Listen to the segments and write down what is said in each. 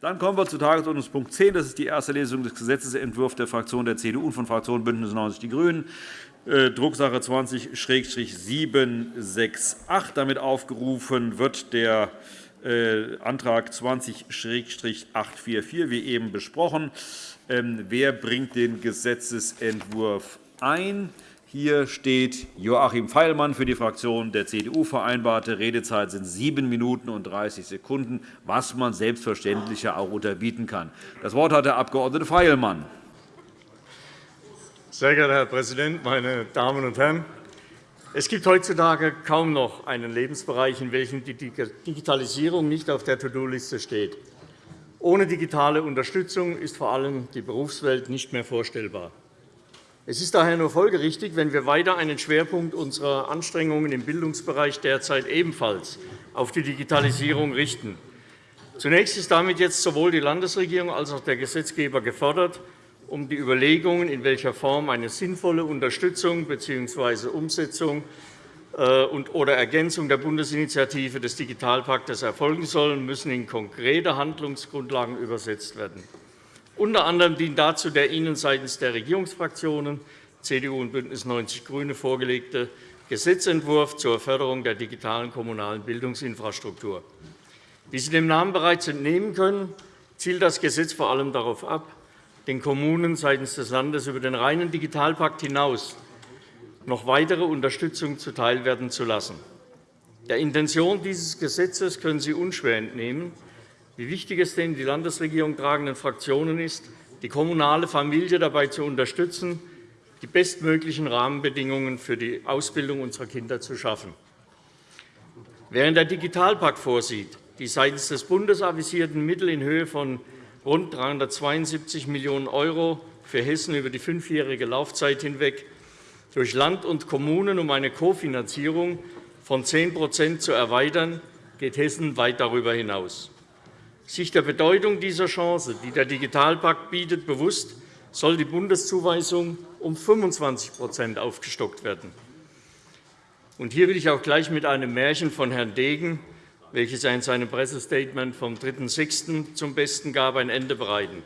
Dann kommen wir zu Tagesordnungspunkt 10. Das ist die erste Lesung des Gesetzentwurfs der Fraktion der CDU und von Fraktion BÜNDNIS 90 die GRÜNEN, äh, Drucksache 20-768. Damit aufgerufen wird der äh, Antrag 20-844, wie eben besprochen. Ähm, wer bringt den Gesetzentwurf ein? Hier steht Joachim Feilmann für die Fraktion der CDU. Vereinbarte Redezeit sind sieben Minuten und 30 Sekunden, was man selbstverständlich auch unterbieten kann. Das Wort hat der Abg. Feilmann. Sehr geehrter Herr Präsident, meine Damen und Herren! Es gibt heutzutage kaum noch einen Lebensbereich, in welchem die Digitalisierung nicht auf der To-Do-Liste steht. Ohne digitale Unterstützung ist vor allem die Berufswelt nicht mehr vorstellbar. Es ist daher nur folgerichtig, wenn wir weiter einen Schwerpunkt unserer Anstrengungen im Bildungsbereich derzeit ebenfalls auf die Digitalisierung richten. Zunächst ist damit jetzt sowohl die Landesregierung als auch der Gesetzgeber gefordert, um die Überlegungen, in welcher Form eine sinnvolle Unterstützung bzw. Umsetzung äh, oder Ergänzung der Bundesinitiative des Digitalpaktes erfolgen sollen, müssen in konkrete Handlungsgrundlagen übersetzt werden. Unter anderem dient dazu der Ihnen seitens der Regierungsfraktionen CDU und BÜNDNIS 90 die GRÜNEN vorgelegte Gesetzentwurf zur Förderung der digitalen kommunalen Bildungsinfrastruktur. Wie Sie dem Namen bereits entnehmen können, zielt das Gesetz vor allem darauf ab, den Kommunen seitens des Landes über den reinen Digitalpakt hinaus noch weitere Unterstützung zuteilwerden zu lassen. Der Intention dieses Gesetzes können Sie unschwer entnehmen, wie wichtig es den die Landesregierung tragenden Fraktionen ist, die kommunale Familie dabei zu unterstützen, die bestmöglichen Rahmenbedingungen für die Ausbildung unserer Kinder zu schaffen. Während der Digitalpakt vorsieht, die seitens des Bundes avisierten Mittel in Höhe von rund 372 Millionen € für Hessen über die fünfjährige Laufzeit hinweg durch Land und Kommunen um eine Kofinanzierung von 10% zu erweitern, geht Hessen weit darüber hinaus. Sich der Bedeutung dieser Chance, die der Digitalpakt bietet, bewusst, soll die Bundeszuweisung um 25% aufgestockt werden. Hier will ich auch gleich mit einem Märchen von Herrn Degen, welches er in seinem Pressestatement vom 3.6. zum Besten gab, ein Ende bereiten.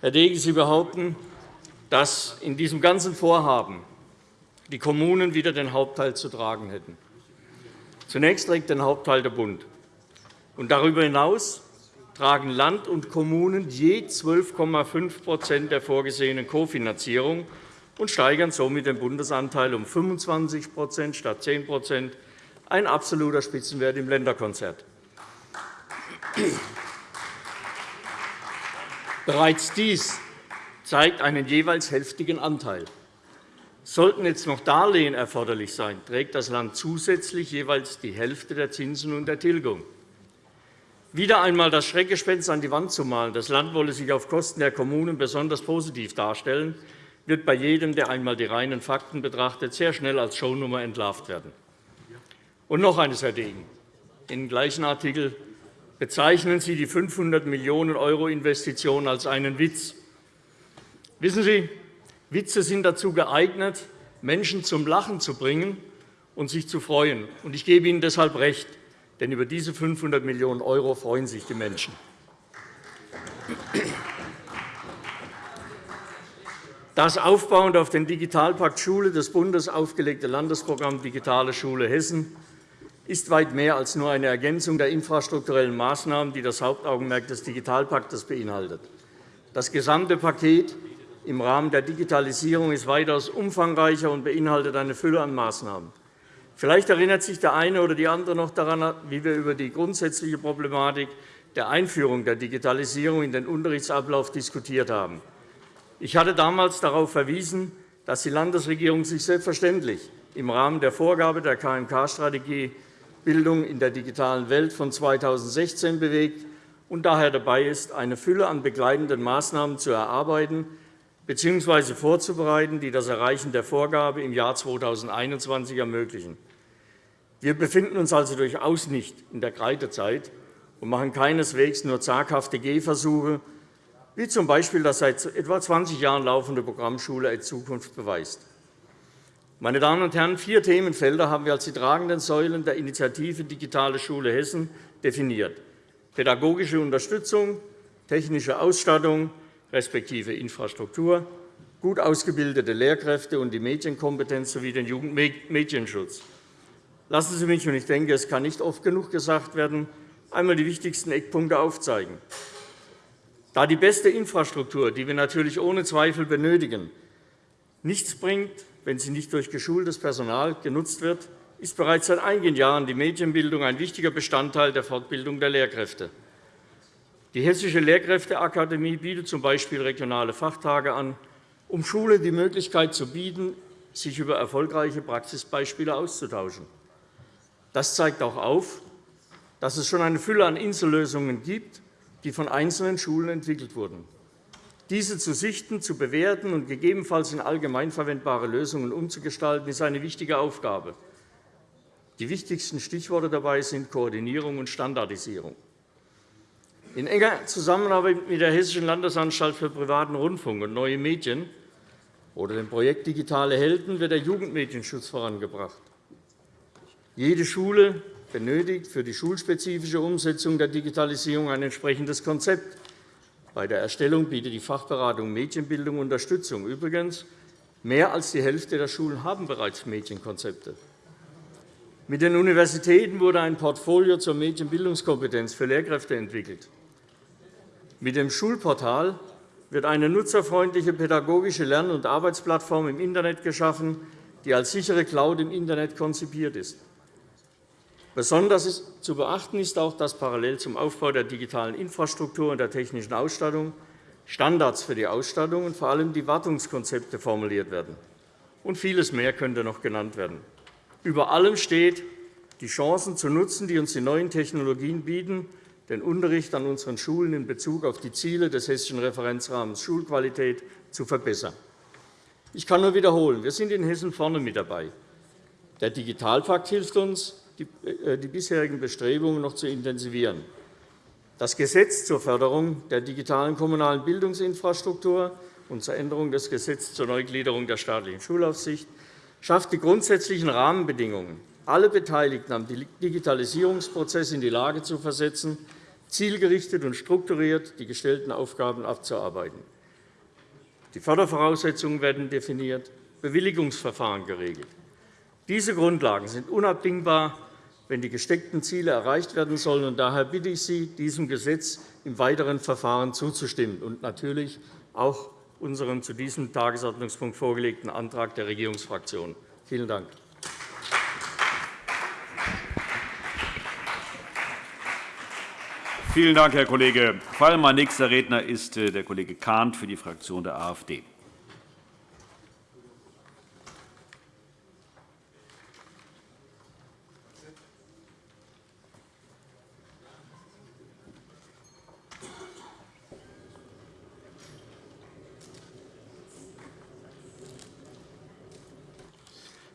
Herr Degen, Sie behaupten, dass in diesem ganzen Vorhaben die Kommunen wieder den Hauptteil zu tragen hätten. Zunächst trägt den Hauptteil der Bund. Und darüber hinaus tragen Land und Kommunen je 12,5% der vorgesehenen Kofinanzierung und steigern somit den Bundesanteil um 25% statt 10% ein absoluter Spitzenwert im Länderkonzert. Bereits dies zeigt einen jeweils hälftigen Anteil. Sollten jetzt noch Darlehen erforderlich sein, trägt das Land zusätzlich jeweils die Hälfte der Zinsen und der Tilgung. Wieder einmal das Schreckgespenst an die Wand zu malen, das Land wolle sich auf Kosten der Kommunen besonders positiv darstellen, wird bei jedem, der einmal die reinen Fakten betrachtet, sehr schnell als Shownummer entlarvt werden. Und noch eines, Herr Degen. Im gleichen Artikel bezeichnen Sie die 500 Millionen € Investition als einen Witz. Wissen Sie, Witze sind dazu geeignet, Menschen zum Lachen zu bringen und sich zu freuen. Ich gebe Ihnen deshalb recht. Denn über diese 500 Millionen € freuen sich die Menschen. Das aufbauend auf den Digitalpakt Schule des Bundes aufgelegte Landesprogramm Digitale Schule Hessen ist weit mehr als nur eine Ergänzung der infrastrukturellen Maßnahmen, die das Hauptaugenmerk des Digitalpakts beinhaltet. Das gesamte Paket im Rahmen der Digitalisierung ist weitaus umfangreicher und beinhaltet eine Fülle an Maßnahmen. Vielleicht erinnert sich der eine oder die andere noch daran, wie wir über die grundsätzliche Problematik der Einführung der Digitalisierung in den Unterrichtsablauf diskutiert haben. Ich hatte damals darauf verwiesen, dass die Landesregierung sich selbstverständlich im Rahmen der Vorgabe der KMK-Strategie Bildung in der digitalen Welt von 2016 bewegt und daher dabei ist, eine Fülle an begleitenden Maßnahmen zu erarbeiten bzw. vorzubereiten, die das Erreichen der Vorgabe im Jahr 2021 ermöglichen. Wir befinden uns also durchaus nicht in der Kreidezeit und machen keineswegs nur zaghafte Gehversuche, wie z. B. das seit etwa 20 Jahren laufende Programm Schule in Zukunft beweist. Meine Damen und Herren, vier Themenfelder haben wir als die tragenden Säulen der Initiative Digitale Schule Hessen definiert. pädagogische Unterstützung, technische Ausstattung respektive Infrastruktur, gut ausgebildete Lehrkräfte und die Medienkompetenz sowie den Jugendmedienschutz. Lassen Sie mich, und ich denke, es kann nicht oft genug gesagt werden, einmal die wichtigsten Eckpunkte aufzeigen. Da die beste Infrastruktur, die wir natürlich ohne Zweifel benötigen, nichts bringt, wenn sie nicht durch geschultes Personal genutzt wird, ist bereits seit einigen Jahren die Medienbildung ein wichtiger Bestandteil der Fortbildung der Lehrkräfte. Die Hessische Lehrkräfteakademie bietet z. B. regionale Fachtage an, um Schulen die Möglichkeit zu bieten, sich über erfolgreiche Praxisbeispiele auszutauschen. Das zeigt auch auf, dass es schon eine Fülle an Insellösungen gibt, die von einzelnen Schulen entwickelt wurden. Diese zu sichten, zu bewerten und gegebenenfalls in allgemeinverwendbare Lösungen umzugestalten, ist eine wichtige Aufgabe. Die wichtigsten Stichworte dabei sind Koordinierung und Standardisierung. In enger Zusammenarbeit mit der Hessischen Landesanstalt für privaten Rundfunk und neue Medien oder dem Projekt Digitale Helden wird der Jugendmedienschutz vorangebracht. Jede Schule benötigt für die schulspezifische Umsetzung der Digitalisierung ein entsprechendes Konzept. Bei der Erstellung bietet die Fachberatung Medienbildung Unterstützung. Übrigens, mehr als die Hälfte der Schulen haben bereits Medienkonzepte. Mit den Universitäten wurde ein Portfolio zur Medienbildungskompetenz für Lehrkräfte entwickelt. Mit dem Schulportal wird eine nutzerfreundliche pädagogische Lern- und Arbeitsplattform im Internet geschaffen, die als sichere Cloud im Internet konzipiert ist. Besonders zu beachten ist auch, dass parallel zum Aufbau der digitalen Infrastruktur und der technischen Ausstattung Standards für die Ausstattung und vor allem die Wartungskonzepte formuliert werden. Und vieles mehr könnte noch genannt werden. Über allem steht, die Chancen zu nutzen, die uns die neuen Technologien bieten, den Unterricht an unseren Schulen in Bezug auf die Ziele des Hessischen Referenzrahmens Schulqualität zu verbessern. Ich kann nur wiederholen, wir sind in Hessen vorne mit dabei. Der Digitalpakt hilft uns, die bisherigen Bestrebungen noch zu intensivieren. Das Gesetz zur Förderung der digitalen kommunalen Bildungsinfrastruktur und zur Änderung des Gesetzes zur Neugliederung der staatlichen Schulaufsicht schafft die grundsätzlichen Rahmenbedingungen, alle Beteiligten am Digitalisierungsprozess in die Lage zu versetzen, zielgerichtet und strukturiert die gestellten Aufgaben abzuarbeiten. Die Fördervoraussetzungen werden definiert, Bewilligungsverfahren geregelt. Diese Grundlagen sind unabdingbar wenn die gesteckten Ziele erreicht werden sollen. daher bitte ich Sie, diesem Gesetz im weiteren Verfahren zuzustimmen und natürlich auch unserem zu diesem Tagesordnungspunkt vorgelegten Antrag der Regierungsfraktionen. Vielen Dank. Vielen Dank, Herr Kollege Fallmann. Nächster Redner ist äh, der Kollege Kahnt für die Fraktion der AfD.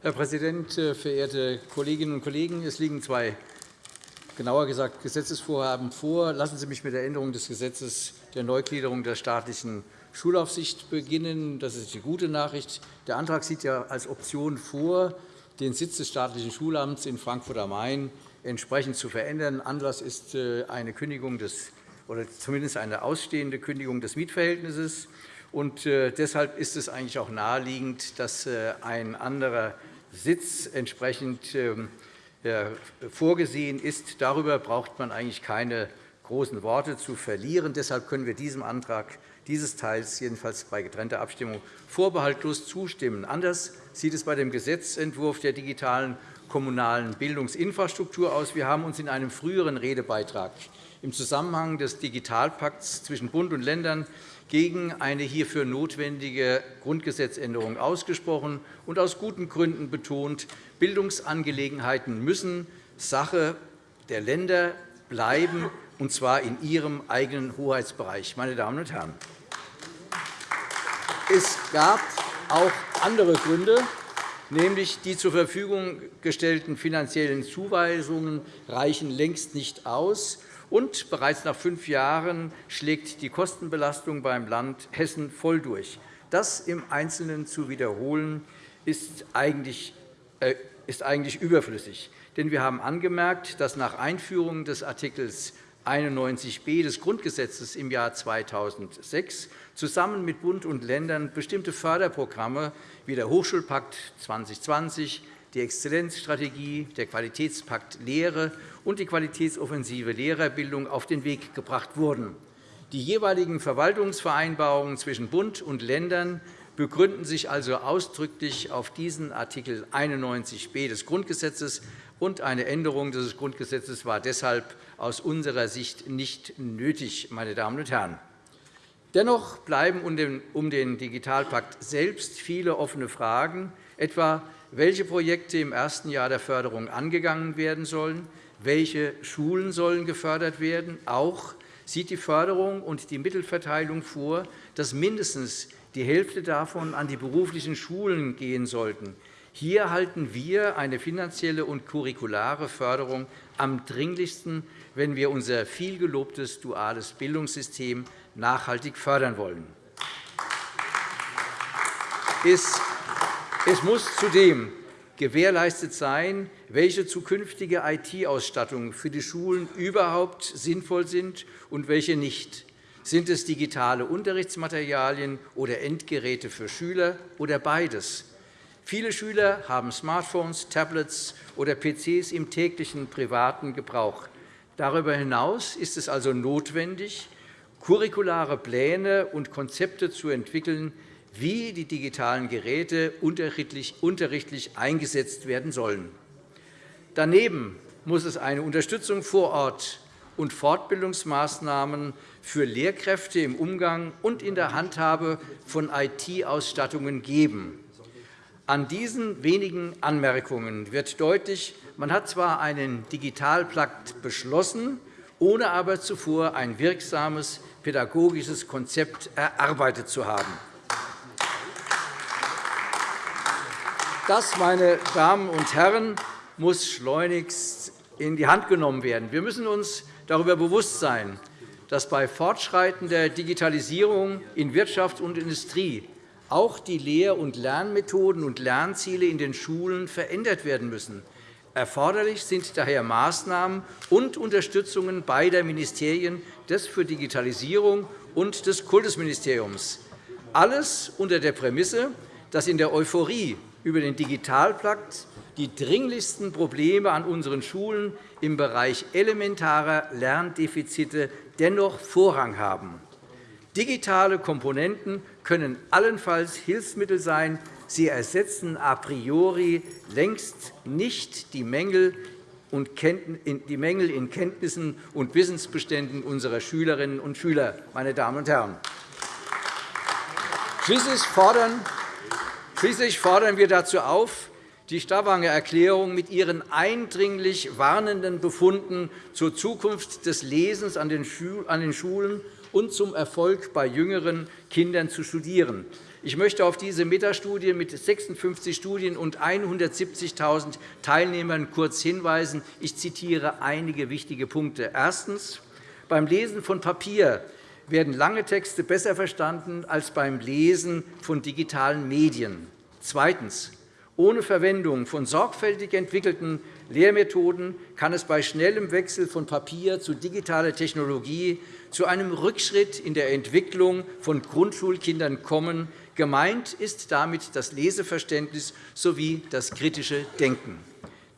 Herr Präsident, äh, verehrte Kolleginnen und Kollegen! Es liegen zwei, genauer gesagt, Gesetzesvorhaben vor. Lassen Sie mich mit der Änderung des Gesetzes der Neugliederung der staatlichen Schulaufsicht beginnen. Das ist die gute Nachricht. Der Antrag sieht ja als Option vor, den Sitz des staatlichen Schulamts in Frankfurt am Main entsprechend zu verändern. Anlass ist äh, eine Kündigung des, oder zumindest eine ausstehende Kündigung des Mietverhältnisses. Und äh, deshalb ist es eigentlich auch naheliegend, dass ein anderer Sitz entsprechend ähm, vorgesehen ist. Darüber braucht man eigentlich keine großen Worte zu verlieren. Deshalb können wir diesem Antrag dieses Teils jedenfalls bei getrennter Abstimmung vorbehaltlos zustimmen. Anders sieht es bei dem Gesetzentwurf der digitalen kommunalen Bildungsinfrastruktur aus. Wir haben uns in einem früheren Redebeitrag im Zusammenhang des Digitalpakts zwischen Bund und Ländern gegen eine hierfür notwendige Grundgesetzänderung ausgesprochen und aus guten Gründen betont, Bildungsangelegenheiten müssen Sache der Länder bleiben, und zwar in ihrem eigenen Hoheitsbereich. Meine Damen und Herren, es gab auch andere Gründe, nämlich die zur Verfügung gestellten finanziellen Zuweisungen reichen längst nicht aus. Und bereits nach fünf Jahren schlägt die Kostenbelastung beim Land Hessen voll durch. Das im Einzelnen zu wiederholen, ist eigentlich, äh, ist eigentlich überflüssig. Denn wir haben angemerkt, dass nach Einführung des Artikels 91b des Grundgesetzes im Jahr 2006 zusammen mit Bund und Ländern bestimmte Förderprogramme wie der Hochschulpakt 2020, die Exzellenzstrategie, der Qualitätspakt Lehre und die Qualitätsoffensive Lehrerbildung auf den Weg gebracht wurden. Die jeweiligen Verwaltungsvereinbarungen zwischen Bund und Ländern begründen sich also ausdrücklich auf diesen Art. 91b des Grundgesetzes, und eine Änderung dieses Grundgesetzes war deshalb aus unserer Sicht nicht nötig. Meine Damen und Herren. Dennoch bleiben um den Digitalpakt selbst viele offene Fragen, etwa welche Projekte im ersten Jahr der Förderung angegangen werden sollen, welche Schulen sollen gefördert werden. Auch sieht die Förderung und die Mittelverteilung vor, dass mindestens die Hälfte davon an die beruflichen Schulen gehen sollten. Hier halten wir eine finanzielle und curriculare Förderung am dringlichsten, wenn wir unser vielgelobtes duales Bildungssystem nachhaltig fördern wollen. Es muss zudem gewährleistet sein, welche zukünftige IT-Ausstattung für die Schulen überhaupt sinnvoll sind und welche nicht. Sind es digitale Unterrichtsmaterialien oder Endgeräte für Schüler oder beides? Viele Schüler haben Smartphones, Tablets oder PCs im täglichen privaten Gebrauch. Darüber hinaus ist es also notwendig, curriculare Pläne und Konzepte zu entwickeln, wie die digitalen Geräte unterrichtlich eingesetzt werden sollen. Daneben muss es eine Unterstützung vor Ort und Fortbildungsmaßnahmen für Lehrkräfte im Umgang und in der Handhabe von IT-Ausstattungen geben. An diesen wenigen Anmerkungen wird deutlich, man hat zwar einen Digitalpakt beschlossen, ohne aber zuvor ein wirksames pädagogisches Konzept erarbeitet zu haben. Das, meine Damen und Herren, muss schleunigst in die Hand genommen werden. Wir müssen uns darüber bewusst sein, dass bei fortschreitender Digitalisierung in Wirtschaft und Industrie auch die Lehr- und Lernmethoden und Lernziele in den Schulen verändert werden müssen. Erforderlich sind daher Maßnahmen und Unterstützungen beider Ministerien, des für Digitalisierung und des Kultusministeriums. Alles unter der Prämisse, dass in der Euphorie über den Digitalpakt die dringlichsten Probleme an unseren Schulen im Bereich elementarer Lerndefizite dennoch Vorrang haben. Digitale Komponenten können allenfalls Hilfsmittel sein. Sie ersetzen a priori längst nicht die Mängel in Kenntnissen und Wissensbeständen unserer Schülerinnen und Schüler. Meine Damen und Herren. Schließlich fordern wir dazu auf, die Stavanger Erklärung mit ihren eindringlich warnenden Befunden zur Zukunft des Lesens an den Schulen und zum Erfolg bei jüngeren Kindern zu studieren. Ich möchte auf diese Metastudie mit 56 Studien und 170.000 Teilnehmern kurz hinweisen. Ich zitiere einige wichtige Punkte. Erstens. Beim Lesen von Papier werden lange Texte besser verstanden als beim Lesen von digitalen Medien. Zweitens. Ohne Verwendung von sorgfältig entwickelten Lehrmethoden kann es bei schnellem Wechsel von Papier zu digitaler Technologie zu einem Rückschritt in der Entwicklung von Grundschulkindern kommen. Gemeint ist damit das Leseverständnis sowie das kritische Denken.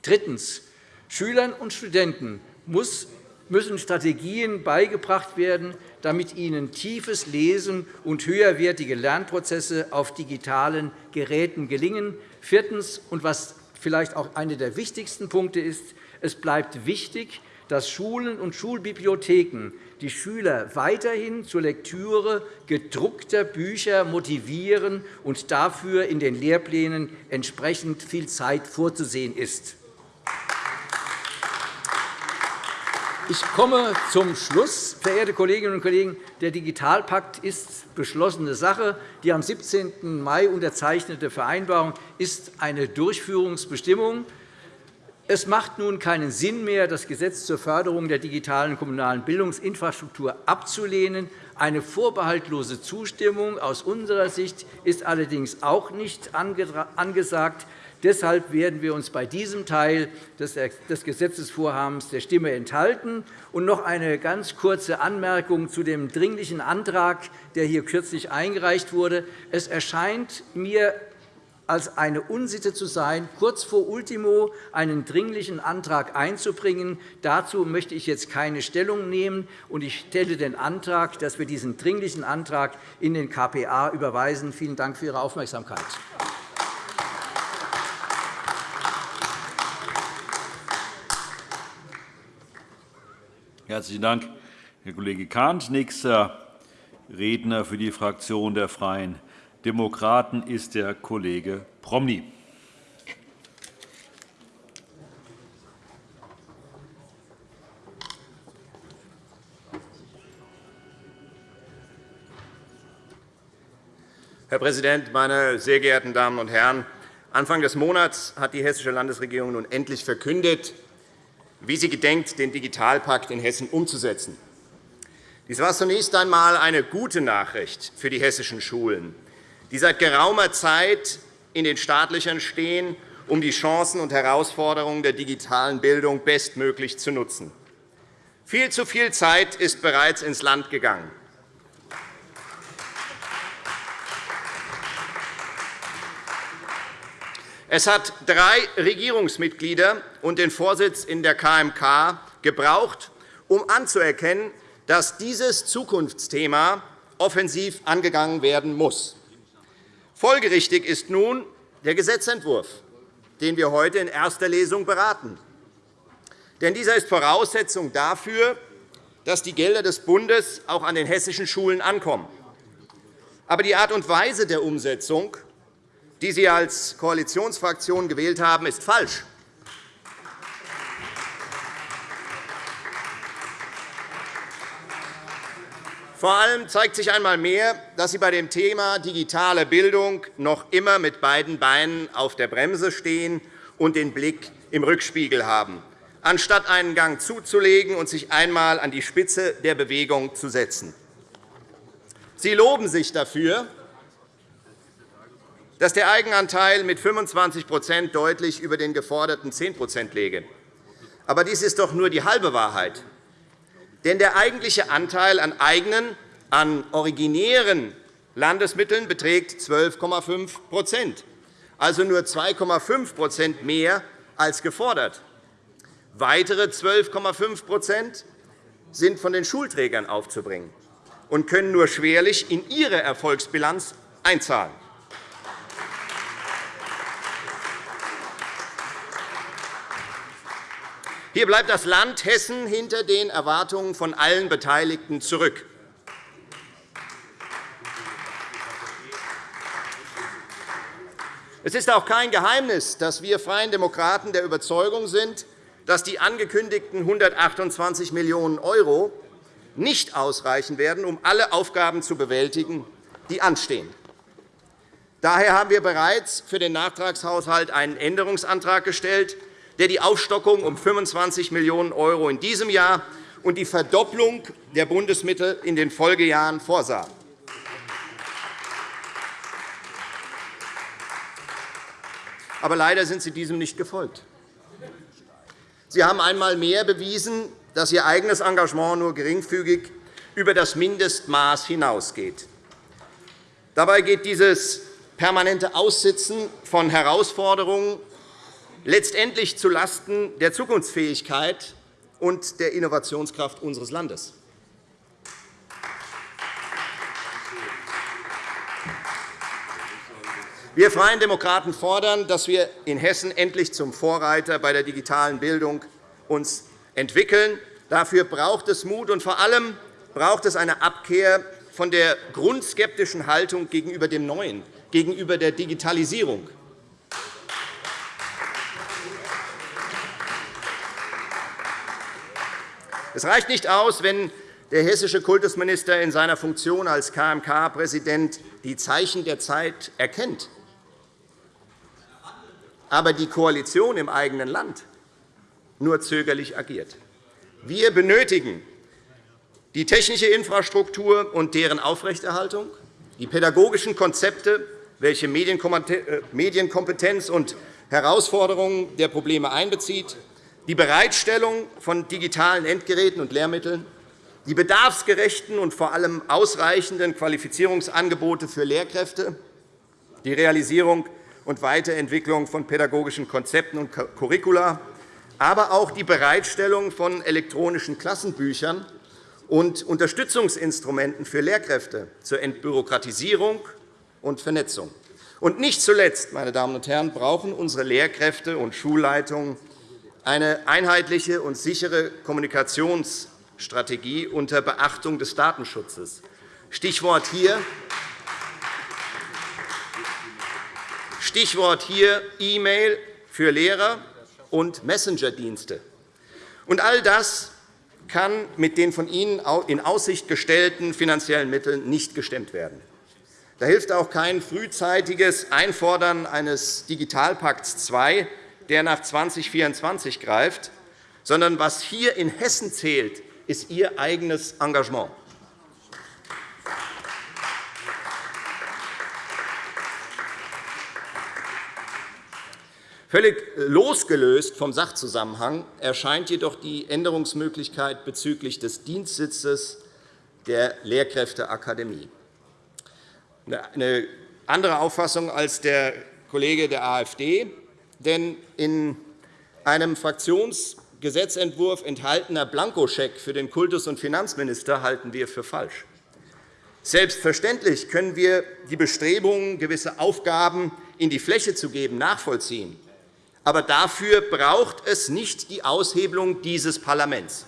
Drittens. Schülern und Studenten müssen Strategien beigebracht werden, damit ihnen tiefes Lesen und höherwertige Lernprozesse auf digitalen Geräten gelingen. Viertens. Und was vielleicht auch einer der wichtigsten Punkte ist, es bleibt wichtig, dass Schulen und Schulbibliotheken die Schüler weiterhin zur Lektüre gedruckter Bücher motivieren und dafür in den Lehrplänen entsprechend viel Zeit vorzusehen ist. Ich komme zum Schluss. Verehrte Kolleginnen und Kollegen, der Digitalpakt ist beschlossene Sache. Die am 17. Mai unterzeichnete Vereinbarung ist eine Durchführungsbestimmung. Es macht nun keinen Sinn mehr, das Gesetz zur Förderung der digitalen kommunalen Bildungsinfrastruktur abzulehnen. Eine vorbehaltlose Zustimmung aus unserer Sicht ist allerdings auch nicht angesagt. Deshalb werden wir uns bei diesem Teil des Gesetzesvorhabens der Stimme enthalten. Und noch eine ganz kurze Anmerkung zu dem Dringlichen Antrag, der hier kürzlich eingereicht wurde. Es erscheint mir als eine Unsitte zu sein, kurz vor Ultimo einen Dringlichen Antrag einzubringen. Dazu möchte ich jetzt keine Stellung nehmen. Ich stelle den Antrag, dass wir diesen Dringlichen Antrag in den KPA überweisen. Vielen Dank für Ihre Aufmerksamkeit. Herzlichen Dank, Herr Kollege Kahnt. Nächster Redner für die Fraktion der Freien Demokraten ist der Kollege Promny. Herr Präsident, meine sehr geehrten Damen und Herren! Anfang des Monats hat die Hessische Landesregierung nun endlich verkündet, wie sie gedenkt, den Digitalpakt in Hessen umzusetzen. Dies war zunächst einmal eine gute Nachricht für die hessischen Schulen die seit geraumer Zeit in den Startlöchern stehen, um die Chancen und Herausforderungen der digitalen Bildung bestmöglich zu nutzen. Viel zu viel Zeit ist bereits ins Land gegangen. Es hat drei Regierungsmitglieder und den Vorsitz in der KMK gebraucht, um anzuerkennen, dass dieses Zukunftsthema offensiv angegangen werden muss. Folgerichtig ist nun der Gesetzentwurf, den wir heute in erster Lesung beraten. Denn dieser ist Voraussetzung dafür, dass die Gelder des Bundes auch an den hessischen Schulen ankommen. Aber die Art und Weise der Umsetzung, die Sie als Koalitionsfraktion gewählt haben, ist falsch. Vor allem zeigt sich einmal mehr, dass Sie bei dem Thema digitale Bildung noch immer mit beiden Beinen auf der Bremse stehen und den Blick im Rückspiegel haben, anstatt einen Gang zuzulegen und sich einmal an die Spitze der Bewegung zu setzen. Sie loben sich dafür, dass der Eigenanteil mit 25% deutlich über den geforderten 10% läge. Aber dies ist doch nur die halbe Wahrheit. Denn der eigentliche Anteil an eigenen, an originären Landesmitteln beträgt 12,5% also nur 2,5% mehr als gefordert. Weitere 12,5% sind von den Schulträgern aufzubringen und können nur schwerlich in ihre Erfolgsbilanz einzahlen. Hier bleibt das Land Hessen hinter den Erwartungen von allen Beteiligten zurück. Es ist auch kein Geheimnis, dass wir Freien Demokraten der Überzeugung sind, dass die angekündigten 128 Millionen € nicht ausreichen werden, um alle Aufgaben zu bewältigen, die anstehen. Daher haben wir bereits für den Nachtragshaushalt einen Änderungsantrag gestellt, der die Aufstockung um 25 Millionen € in diesem Jahr und die Verdopplung der Bundesmittel in den Folgejahren vorsah. Aber leider sind Sie diesem nicht gefolgt. Sie haben einmal mehr bewiesen, dass Ihr eigenes Engagement nur geringfügig über das Mindestmaß hinausgeht. Dabei geht dieses permanente Aussitzen von Herausforderungen letztendlich zulasten der Zukunftsfähigkeit und der Innovationskraft unseres Landes. Wir Freien Demokraten fordern, dass wir in Hessen endlich zum Vorreiter bei der digitalen Bildung uns entwickeln. Dafür braucht es Mut, und vor allem braucht es eine Abkehr von der grundskeptischen Haltung gegenüber dem Neuen, gegenüber der Digitalisierung. Es reicht nicht aus, wenn der hessische Kultusminister in seiner Funktion als KMK-Präsident die Zeichen der Zeit erkennt, aber die Koalition im eigenen Land nur zögerlich agiert. Wir benötigen die technische Infrastruktur und deren Aufrechterhaltung, die pädagogischen Konzepte, welche Medienkompetenz und Herausforderungen der Probleme einbezieht, die Bereitstellung von digitalen Endgeräten und Lehrmitteln, die bedarfsgerechten und vor allem ausreichenden Qualifizierungsangebote für Lehrkräfte, die Realisierung und Weiterentwicklung von pädagogischen Konzepten und Curricula, aber auch die Bereitstellung von elektronischen Klassenbüchern und Unterstützungsinstrumenten für Lehrkräfte zur Entbürokratisierung und Vernetzung. Und nicht zuletzt, meine Damen und Herren, brauchen unsere Lehrkräfte und Schulleitungen eine einheitliche und sichere Kommunikationsstrategie unter Beachtung des Datenschutzes. Stichwort hier Stichwort hier E-Mail für Lehrer und Messenger-Dienste. All das kann mit den von Ihnen in Aussicht gestellten finanziellen Mitteln nicht gestemmt werden. Da hilft auch kein frühzeitiges Einfordern eines Digitalpakts II, der nach 2024 greift, sondern was hier in Hessen zählt, ist Ihr eigenes Engagement. Völlig losgelöst vom Sachzusammenhang erscheint jedoch die Änderungsmöglichkeit bezüglich des Dienstsitzes der Lehrkräfteakademie. Eine andere Auffassung als der Kollege der AfD. Denn in einem Fraktionsgesetzentwurf enthaltener Blankoscheck für den Kultus- und Finanzminister halten wir für falsch. Selbstverständlich können wir die Bestrebungen, gewisse Aufgaben in die Fläche zu geben, nachvollziehen. Aber dafür braucht es nicht die Aushebelung dieses Parlaments.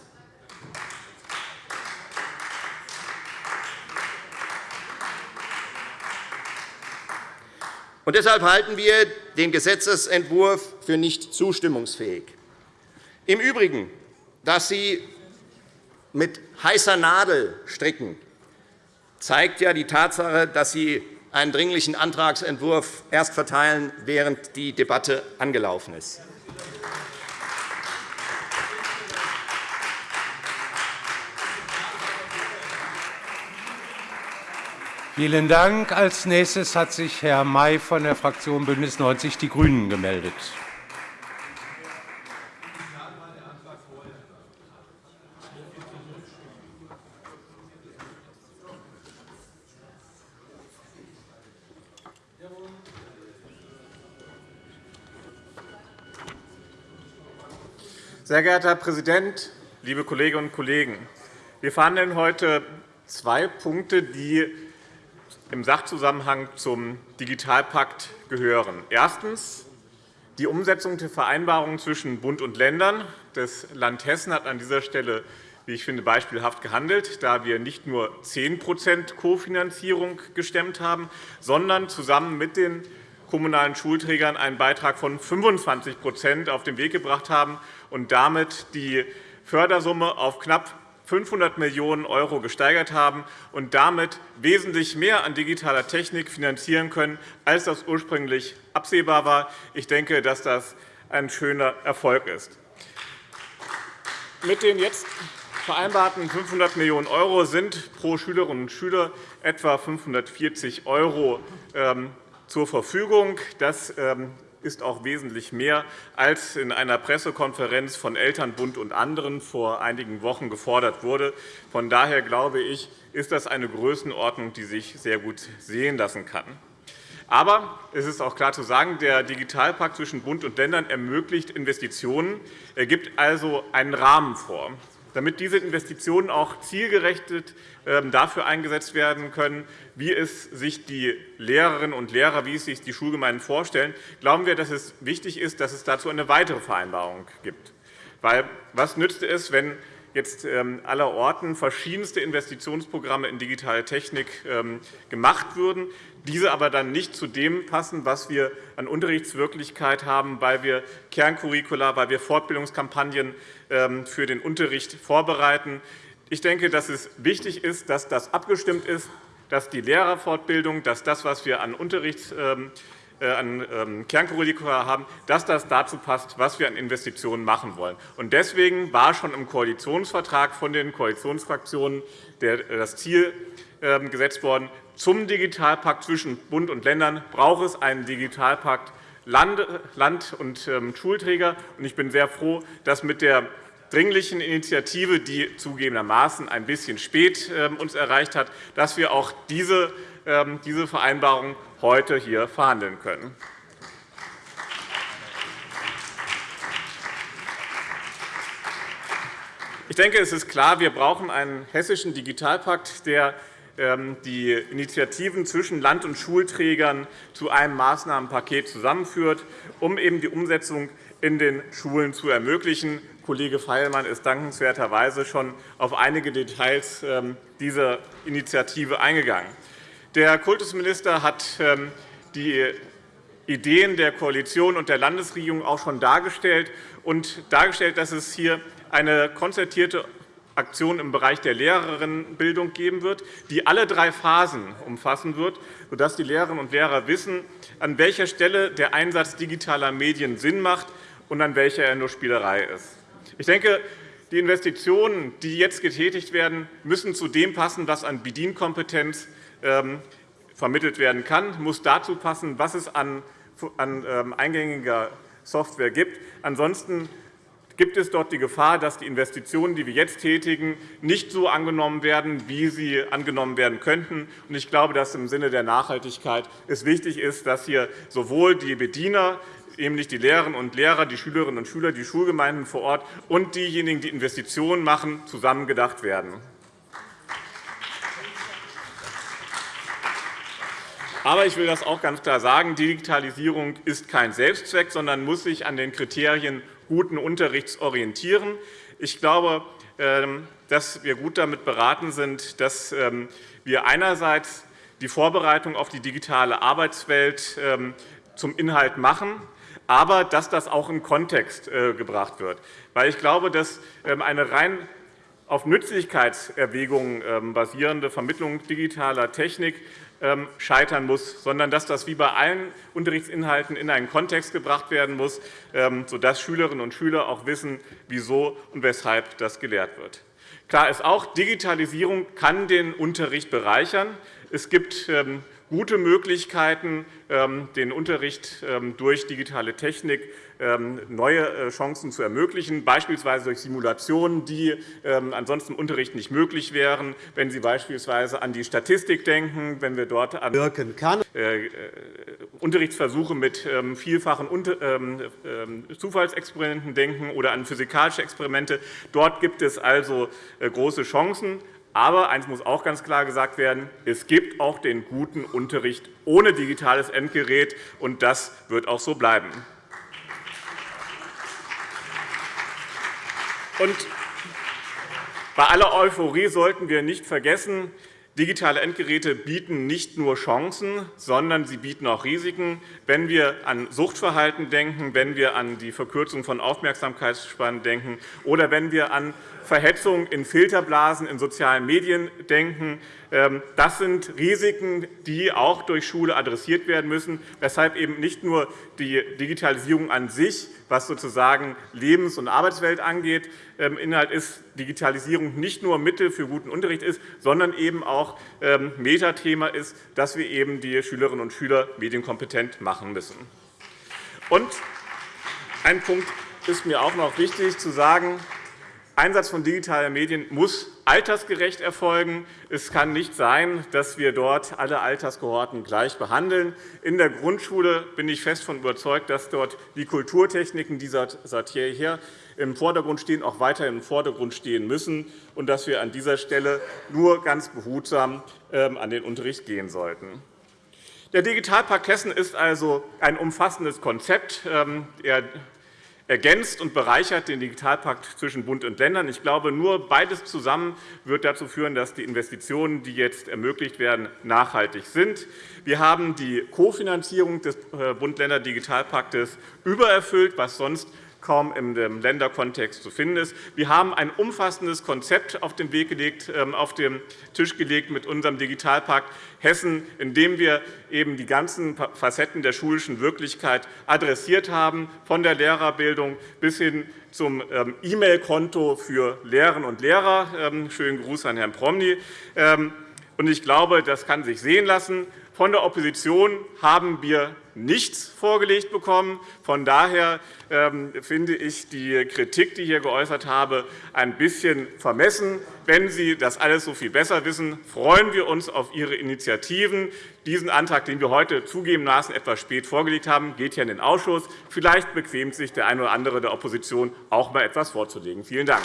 Und deshalb halten wir den Gesetzentwurf für nicht zustimmungsfähig. Im Übrigen, dass Sie mit heißer Nadel stricken, zeigt ja die Tatsache, dass Sie einen Dringlichen Antragsentwurf erst verteilen, während die Debatte angelaufen ist. Vielen Dank. Als nächstes hat sich Herr May von der Fraktion BÜNDNIS 90 die GRÜNEN gemeldet. Sehr geehrter Herr Präsident, liebe Kolleginnen und Kollegen! Wir verhandeln heute zwei Punkte, die im Sachzusammenhang zum Digitalpakt gehören. Erstens. Die Umsetzung der Vereinbarungen zwischen Bund und Ländern. Das Land Hessen hat an dieser Stelle, wie ich finde, beispielhaft gehandelt, da wir nicht nur 10% Kofinanzierung gestemmt haben, sondern zusammen mit den kommunalen Schulträgern einen Beitrag von 25% auf den Weg gebracht haben und damit die Fördersumme auf knapp 500 Millionen € gesteigert haben und damit wesentlich mehr an digitaler Technik finanzieren können, als das ursprünglich absehbar war. Ich denke, dass das ein schöner Erfolg ist. Mit den jetzt vereinbarten 500 Millionen € sind pro Schülerinnen und Schüler etwa 540 € ähm, zur Verfügung. Das ähm, ist auch wesentlich mehr, als in einer Pressekonferenz von Elternbund und anderen vor einigen Wochen gefordert wurde. Von daher glaube ich, ist das eine Größenordnung, die sich sehr gut sehen lassen kann. Aber es ist auch klar zu sagen, der Digitalpakt zwischen Bund und Ländern ermöglicht Investitionen. Er gibt also einen Rahmen vor damit diese Investitionen auch zielgerechtet ähm, dafür eingesetzt werden können, wie es sich die Lehrerinnen und Lehrer, wie es sich die Schulgemeinden vorstellen, glauben wir, dass es wichtig ist, dass es dazu eine weitere Vereinbarung gibt. Weil, was nützt es, wenn jetzt ähm, allerorten verschiedenste Investitionsprogramme in digitale Technik ähm, gemacht würden, diese aber dann nicht zu dem passen, was wir an Unterrichtswirklichkeit haben, weil wir Kerncurricula, weil wir Fortbildungskampagnen ähm, für den Unterricht vorbereiten. Ich denke, dass es wichtig ist, dass das abgestimmt ist, dass die Lehrerfortbildung, dass das, was wir an Unterrichts äh, an ähm, Kerncurricula haben, dass das dazu passt, was wir an Investitionen machen wollen. Deswegen war schon im Koalitionsvertrag von den Koalitionsfraktionen das Ziel ähm, gesetzt worden, zum Digitalpakt zwischen Bund und Ländern braucht es einen Digitalpakt Land- und ähm, Schulträger. Ich bin sehr froh, dass mit der dringlichen Initiative, die zugegebenermaßen ein bisschen spät ähm, uns erreicht hat, dass wir auch diese, diese Vereinbarung heute hier verhandeln können. Ich denke, es ist klar, wir brauchen einen hessischen Digitalpakt, der ähm, die Initiativen zwischen Land- und Schulträgern zu einem Maßnahmenpaket zusammenführt, um eben die Umsetzung in den Schulen zu ermöglichen. Kollege Feilmann ist dankenswerterweise schon auf einige Details ähm, dieser Initiative eingegangen. Der Kultusminister hat ähm, die Ideen der Koalition und der Landesregierung auch schon dargestellt und dargestellt, dass es hier eine konzertierte Aktion im Bereich der Lehrerinnenbildung geben wird, die alle drei Phasen umfassen wird, sodass die Lehrerinnen und Lehrer wissen, an welcher Stelle der Einsatz digitaler Medien Sinn macht und an welcher er nur Spielerei ist. Ich denke, die Investitionen, die jetzt getätigt werden, müssen zu dem passen, was an Bedienkompetenz ähm, vermittelt werden kann, muss dazu passen, was es an ähm, eingängiger Software gibt. Ansonsten gibt es dort die Gefahr, dass die Investitionen, die wir jetzt tätigen, nicht so angenommen werden, wie sie angenommen werden könnten. Ich glaube, dass es im Sinne der Nachhaltigkeit es wichtig ist, dass hier sowohl die Bediener nämlich die Lehrerinnen und Lehrer, die Schülerinnen und Schüler, die Schulgemeinden vor Ort und diejenigen, die Investitionen machen, zusammengedacht werden. Aber ich will das auch ganz klar sagen. Digitalisierung ist kein Selbstzweck, sondern muss sich an den Kriterien guten Unterrichts orientieren. Ich glaube, ähm, dass wir gut damit beraten sind, dass ähm, wir einerseits die Vorbereitung auf die digitale Arbeitswelt ähm, zum Inhalt machen, aber dass das auch in Kontext äh, gebracht wird. Weil ich glaube, dass eine rein auf Nützlichkeitserwägungen basierende Vermittlung digitaler Technik scheitern muss, sondern dass das wie bei allen Unterrichtsinhalten in einen Kontext gebracht werden muss, ähm, sodass Schülerinnen und Schüler auch wissen, wieso und weshalb das gelehrt wird. Klar ist auch, Digitalisierung kann den Unterricht bereichern. Es gibt ähm, gute Möglichkeiten, den Unterricht durch digitale Technik ähm, neue äh, Chancen zu ermöglichen, beispielsweise durch Simulationen, die ähm, ansonsten im Unterricht nicht möglich wären, wenn Sie beispielsweise an die Statistik denken, wenn wir dort an wirken kann. Äh, äh, Unterrichtsversuche mit ähm, vielfachen Zufallsexperimenten denken oder an physikalische Experimente. Dort gibt es also große Chancen. Aber eines muss auch ganz klar gesagt werden, es gibt auch den guten Unterricht ohne digitales Endgerät, und das wird auch so bleiben. Und bei aller Euphorie sollten wir nicht vergessen, Digitale Endgeräte bieten nicht nur Chancen, sondern sie bieten auch Risiken. Wenn wir an Suchtverhalten denken, wenn wir an die Verkürzung von Aufmerksamkeitsspannen denken oder wenn wir an Verhetzung in Filterblasen in sozialen Medien denken, ähm, das sind Risiken, die auch durch Schule adressiert werden müssen, weshalb eben nicht nur die Digitalisierung an sich, was sozusagen Lebens- und Arbeitswelt angeht, ähm, Inhalt ist, Digitalisierung nicht nur Mittel für guten Unterricht ist, sondern eben auch ähm, Metathema ist, dass wir eben die Schülerinnen und Schüler medienkompetent machen müssen. Und ein Punkt ist mir auch noch wichtig zu sagen. Einsatz von digitalen Medien muss altersgerecht erfolgen. Es kann nicht sein, dass wir dort alle Alterskohorten gleich behandeln. In der Grundschule bin ich fest davon überzeugt, dass dort die Kulturtechniken, die seit jeher im Vordergrund stehen, auch weiterhin im Vordergrund stehen müssen und dass wir an dieser Stelle nur ganz behutsam ähm, an den Unterricht gehen sollten. Der Digitalpakt Hessen ist also ein umfassendes Konzept. Ähm, er ergänzt und bereichert den Digitalpakt zwischen Bund und Ländern. Ich glaube, nur beides zusammen wird dazu führen, dass die Investitionen, die jetzt ermöglicht werden, nachhaltig sind. Wir haben die Kofinanzierung des äh, Bund-Länder-Digitalpaktes übererfüllt, was sonst kaum im Länderkontext zu finden ist. Wir haben ein umfassendes Konzept auf den, Weg gelegt, ähm, auf den Tisch gelegt mit unserem Digitalpakt Hessen, in dem wir eben die ganzen Facetten der schulischen Wirklichkeit adressiert haben, von der Lehrerbildung bis hin zum ähm, E-Mail-Konto für Lehrerinnen und Lehrer. Ähm, schönen Gruß an Herrn Promny. Ich glaube, das kann sich sehen lassen. Von der Opposition haben wir nichts vorgelegt bekommen. Von daher ähm, finde ich die Kritik, die ich hier geäußert habe, ein bisschen vermessen. Wenn Sie das alles so viel besser wissen, freuen wir uns auf Ihre Initiativen. Diesen Antrag, den wir heute zugegebenermaßen etwas spät vorgelegt haben, geht hier in den Ausschuss. Vielleicht bequemt sich der eine oder andere der Opposition, auch einmal etwas vorzulegen. Vielen Dank.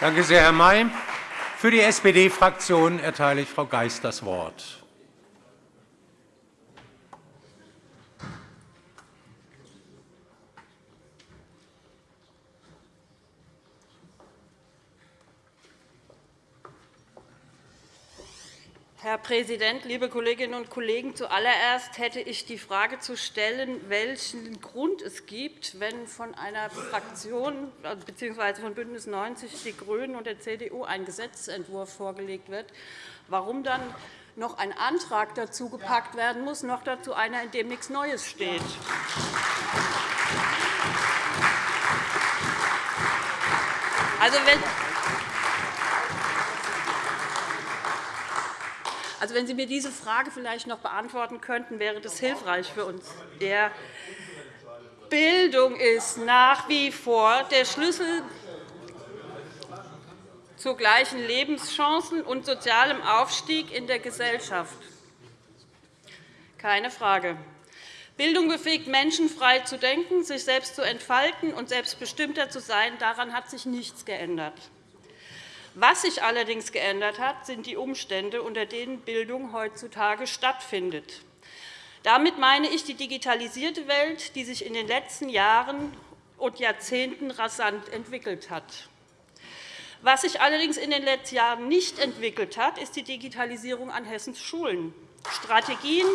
Danke sehr, Herr May. Für die SPD-Fraktion erteile ich Frau Geist das Wort. Herr Präsident, liebe Kolleginnen und Kollegen! Zuallererst hätte ich die Frage zu stellen, welchen Grund es gibt, wenn von einer Fraktion bzw. von BÜNDNIS 90 die GRÜNEN und der CDU ein Gesetzentwurf vorgelegt wird, warum dann noch ein Antrag dazu gepackt werden muss, noch dazu einer, in dem nichts Neues steht. Also, wenn Also, wenn Sie mir diese Frage vielleicht noch beantworten könnten, wäre das hilfreich für uns. Der Bildung ist nach wie vor der Schlüssel zu gleichen Lebenschancen und sozialem Aufstieg in der Gesellschaft. Keine Frage. Bildung befähigt Menschen, frei zu denken, sich selbst zu entfalten und selbstbestimmter zu sein. Daran hat sich nichts geändert. Was sich allerdings geändert hat, sind die Umstände, unter denen Bildung heutzutage stattfindet. Damit meine ich die digitalisierte Welt, die sich in den letzten Jahren und Jahrzehnten rasant entwickelt hat. Was sich allerdings in den letzten Jahren nicht entwickelt hat, ist die Digitalisierung an Hessens Schulen. Strategien,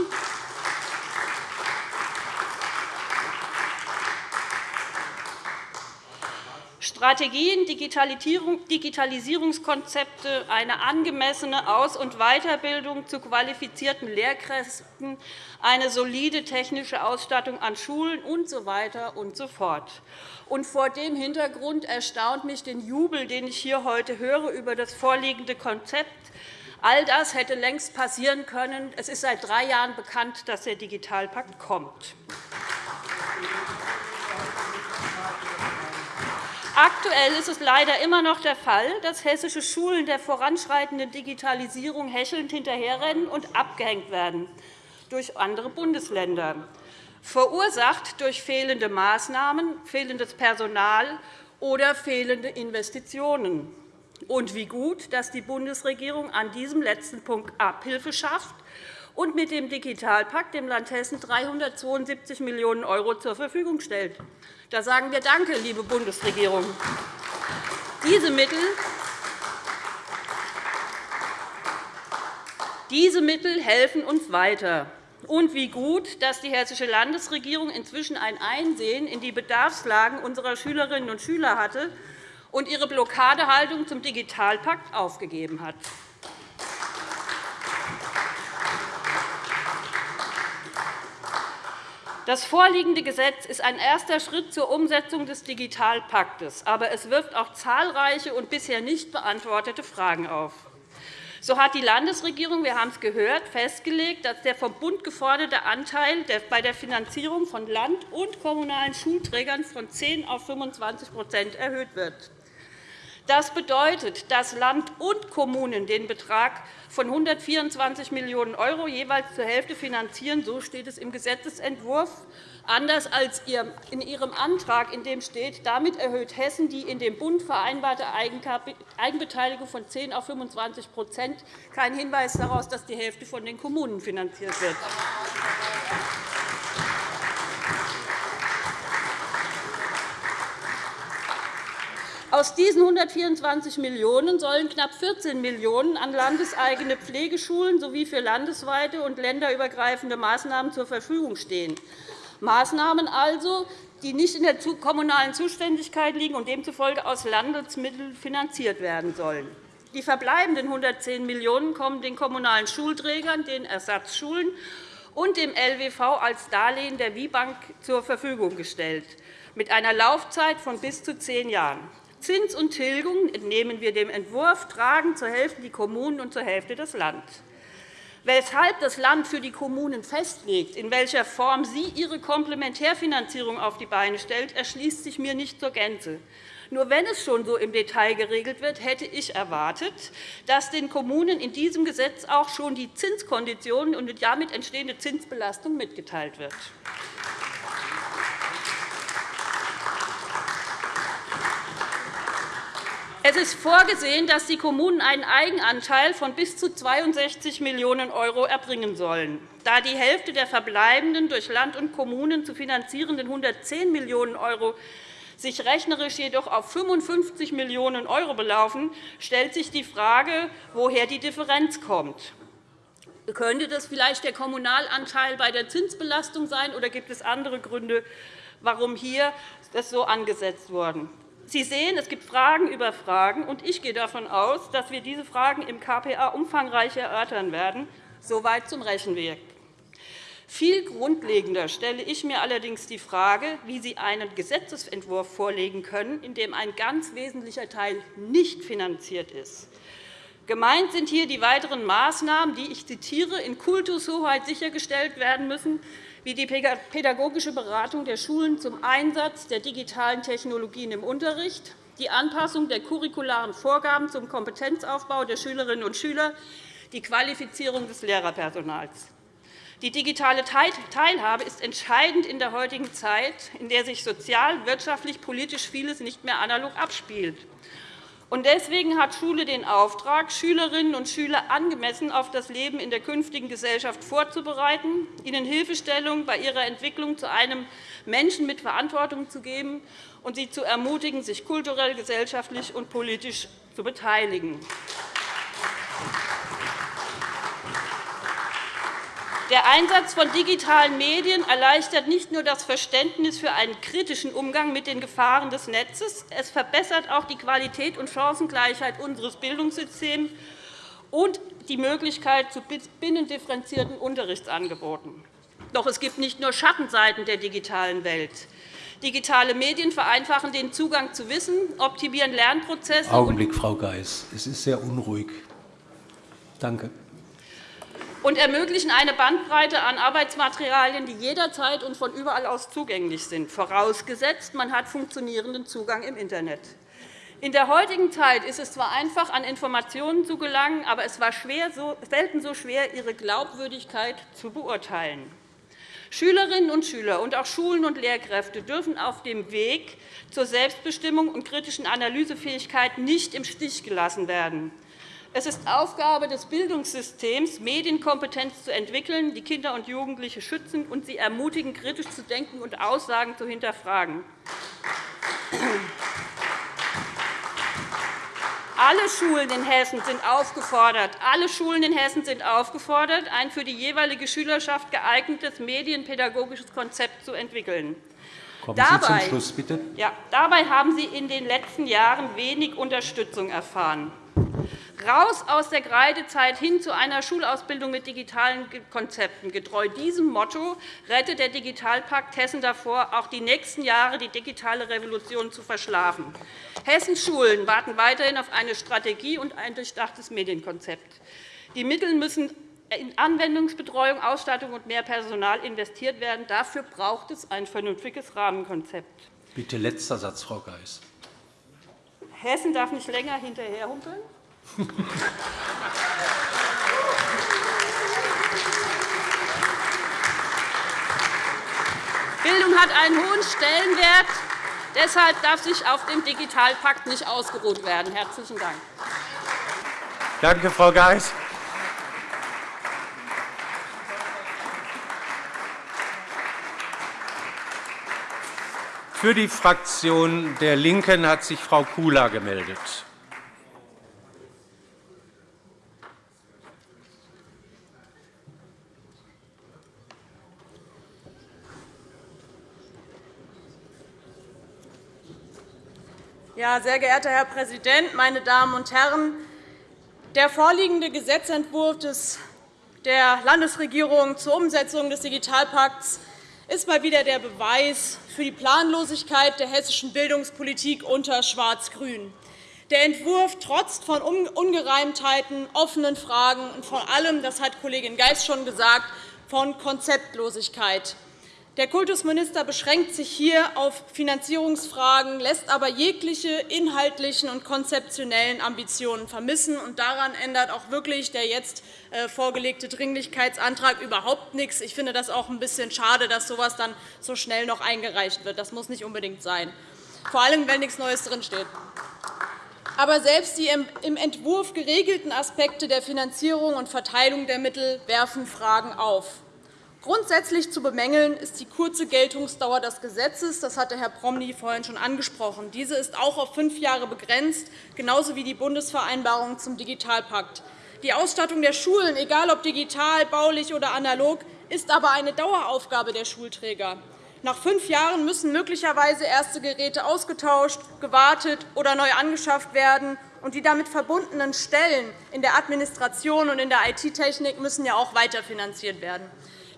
Strategien, Digitalisierungskonzepte, eine angemessene Aus- und Weiterbildung zu qualifizierten Lehrkräften, eine solide technische Ausstattung an Schulen usw. So und so fort. Und vor dem Hintergrund erstaunt mich den Jubel, den ich hier heute höre über das vorliegende Konzept. All das hätte längst passieren können. Es ist seit drei Jahren bekannt, dass der Digitalpakt kommt. Aktuell ist es leider immer noch der Fall, dass hessische Schulen der voranschreitenden Digitalisierung hechelnd hinterherrennen und abgehängt werden durch andere Bundesländer, verursacht durch fehlende Maßnahmen, fehlendes Personal oder fehlende Investitionen. Und wie gut, dass die Bundesregierung an diesem letzten Punkt Abhilfe schafft und mit dem Digitalpakt dem Land Hessen 372 Millionen € zur Verfügung stellt. Da sagen wir Danke, liebe Bundesregierung. Diese Mittel diese Mittel helfen uns weiter. Und wie gut, dass die Hessische Landesregierung inzwischen ein Einsehen in die Bedarfslagen unserer Schülerinnen und Schüler hatte und ihre Blockadehaltung zum Digitalpakt aufgegeben hat. Das vorliegende Gesetz ist ein erster Schritt zur Umsetzung des Digitalpaktes, aber es wirft auch zahlreiche und bisher nicht beantwortete Fragen auf. So hat die Landesregierung, wir haben es gehört, festgelegt, dass der vom Bund geforderte Anteil bei der Finanzierung von Land- und kommunalen Schulträgern von 10 auf 25% erhöht wird. Das bedeutet, dass Land und Kommunen den Betrag von 124 Millionen € jeweils zur Hälfte finanzieren. So steht es im Gesetzentwurf. Anders als in Ihrem Antrag, in dem steht, damit erhöht Hessen die in dem Bund vereinbarte Eigenbeteiligung von 10 auf 25% Kein Hinweis darauf, dass die Hälfte von den Kommunen finanziert wird. Aus diesen 124 Millionen € sollen knapp 14 Millionen € an landeseigene Pflegeschulen sowie für landesweite und länderübergreifende Maßnahmen zur Verfügung stehen. Maßnahmen also, die nicht in der kommunalen Zuständigkeit liegen und demzufolge aus Landesmitteln finanziert werden sollen. Die verbleibenden 110 Millionen € kommen den kommunalen Schulträgern, den Ersatzschulen und dem LWV als Darlehen der WIBank zur Verfügung gestellt, mit einer Laufzeit von bis zu zehn Jahren. Zins und Tilgung, entnehmen wir dem Entwurf, tragen zur Hälfte die Kommunen und zur Hälfte das Land. Weshalb das Land für die Kommunen festlegt, in welcher Form sie ihre Komplementärfinanzierung auf die Beine stellt, erschließt sich mir nicht zur Gänze. Nur wenn es schon so im Detail geregelt wird, hätte ich erwartet, dass den Kommunen in diesem Gesetz auch schon die Zinskonditionen und die damit entstehende Zinsbelastung mitgeteilt wird. Es ist vorgesehen, dass die Kommunen einen Eigenanteil von bis zu 62 Millionen € erbringen sollen. Da die Hälfte der verbleibenden durch Land und Kommunen zu finanzierenden 110 Millionen € sich rechnerisch jedoch auf 55 Millionen € belaufen, stellt sich die Frage, woher die Differenz kommt. Könnte das vielleicht der Kommunalanteil bei der Zinsbelastung sein, oder gibt es andere Gründe, warum hier das so angesetzt wurde? Sie sehen, es gibt Fragen über Fragen, und ich gehe davon aus, dass wir diese Fragen im KPA umfangreich erörtern werden. Soweit zum Rechenweg. Viel grundlegender stelle ich mir allerdings die Frage, wie Sie einen Gesetzentwurf vorlegen können, in dem ein ganz wesentlicher Teil nicht finanziert ist. Gemeint sind hier die weiteren Maßnahmen, die ich zitiere, in Kultushoheit sichergestellt werden müssen, wie die pädagogische Beratung der Schulen zum Einsatz der digitalen Technologien im Unterricht, die Anpassung der curricularen Vorgaben zum Kompetenzaufbau der Schülerinnen und Schüler, die Qualifizierung des Lehrerpersonals. Die digitale Teilhabe ist entscheidend in der heutigen Zeit, in der sich sozial, wirtschaftlich, politisch vieles nicht mehr analog abspielt. Deswegen hat Schule den Auftrag, Schülerinnen und Schüler angemessen auf das Leben in der künftigen Gesellschaft vorzubereiten, ihnen Hilfestellung bei ihrer Entwicklung zu einem Menschen mit Verantwortung zu geben und sie zu ermutigen, sich kulturell, gesellschaftlich und politisch zu beteiligen. Der Einsatz von digitalen Medien erleichtert nicht nur das Verständnis für einen kritischen Umgang mit den Gefahren des Netzes, es verbessert auch die Qualität und Chancengleichheit unseres Bildungssystems und die Möglichkeit zu binnendifferenzierten Unterrichtsangeboten. Doch es gibt nicht nur Schattenseiten der digitalen Welt. Digitale Medien vereinfachen den Zugang zu Wissen, optimieren Lernprozesse. Augenblick, Frau Geis. Es ist sehr unruhig. Danke und ermöglichen eine Bandbreite an Arbeitsmaterialien, die jederzeit und von überall aus zugänglich sind, vorausgesetzt, man hat funktionierenden Zugang im Internet. In der heutigen Zeit ist es zwar einfach, an Informationen zu gelangen, aber es war selten so schwer, ihre Glaubwürdigkeit zu beurteilen. Schülerinnen und Schüler und auch Schulen und Lehrkräfte dürfen auf dem Weg zur Selbstbestimmung und kritischen Analysefähigkeit nicht im Stich gelassen werden. Es ist Aufgabe des Bildungssystems, Medienkompetenz zu entwickeln, die Kinder und Jugendliche schützen und sie ermutigen, kritisch zu denken und Aussagen zu hinterfragen. Alle Schulen in Hessen sind aufgefordert, alle Schulen in Hessen sind aufgefordert, ein für die jeweilige Schülerschaft geeignetes medienpädagogisches Konzept zu entwickeln. Dabei, Schluss. Ja, dabei haben Sie in den letzten Jahren wenig Unterstützung erfahren raus aus der Kreidezeit hin zu einer Schulausbildung mit digitalen Konzepten. Getreu diesem Motto rettet der Digitalpakt Hessen davor, auch die nächsten Jahre die digitale Revolution zu verschlafen. Hessens Schulen warten weiterhin auf eine Strategie und ein durchdachtes Medienkonzept. Die Mittel müssen in Anwendungsbetreuung, Ausstattung und mehr Personal investiert werden. Dafür braucht es ein vernünftiges Rahmenkonzept. Bitte letzter Satz, Frau Geis. Hessen darf nicht länger hinterherhumpeln. Bildung hat einen hohen Stellenwert. Deshalb darf sich auf dem Digitalpakt nicht ausgeruht werden. – Herzlichen Dank. Danke, Frau Geis. Für die Fraktion der LINKEN hat sich Frau Kula gemeldet. Ja, sehr geehrter Herr Präsident, meine Damen und Herren! Der vorliegende Gesetzentwurf der Landesregierung zur Umsetzung des Digitalpakts ist mal wieder der Beweis für die Planlosigkeit der hessischen Bildungspolitik unter Schwarz-Grün. Der Entwurf trotzt von Ungereimtheiten, offenen Fragen und vor allem, das hat Kollegin Geis schon gesagt, von Konzeptlosigkeit. Der Kultusminister beschränkt sich hier auf Finanzierungsfragen, lässt aber jegliche inhaltlichen und konzeptionellen Ambitionen vermissen. Und daran ändert auch wirklich der jetzt äh, vorgelegte Dringlichkeitsantrag überhaupt nichts. Ich finde das auch ein bisschen schade, dass so etwas dann so schnell noch eingereicht wird. Das muss nicht unbedingt sein, vor allem, wenn nichts Neues drinsteht. Aber selbst die im Entwurf geregelten Aspekte der Finanzierung und Verteilung der Mittel werfen Fragen auf. Grundsätzlich zu bemängeln ist die kurze Geltungsdauer des Gesetzes. Das hatte Herr Promny vorhin schon angesprochen. Diese ist auch auf fünf Jahre begrenzt, genauso wie die Bundesvereinbarung zum Digitalpakt. Die Ausstattung der Schulen, egal ob digital, baulich oder analog, ist aber eine Daueraufgabe der Schulträger. Nach fünf Jahren müssen möglicherweise erste Geräte ausgetauscht, gewartet oder neu angeschafft werden, und die damit verbundenen Stellen in der Administration und in der IT-Technik müssen ja auch weiterfinanziert werden.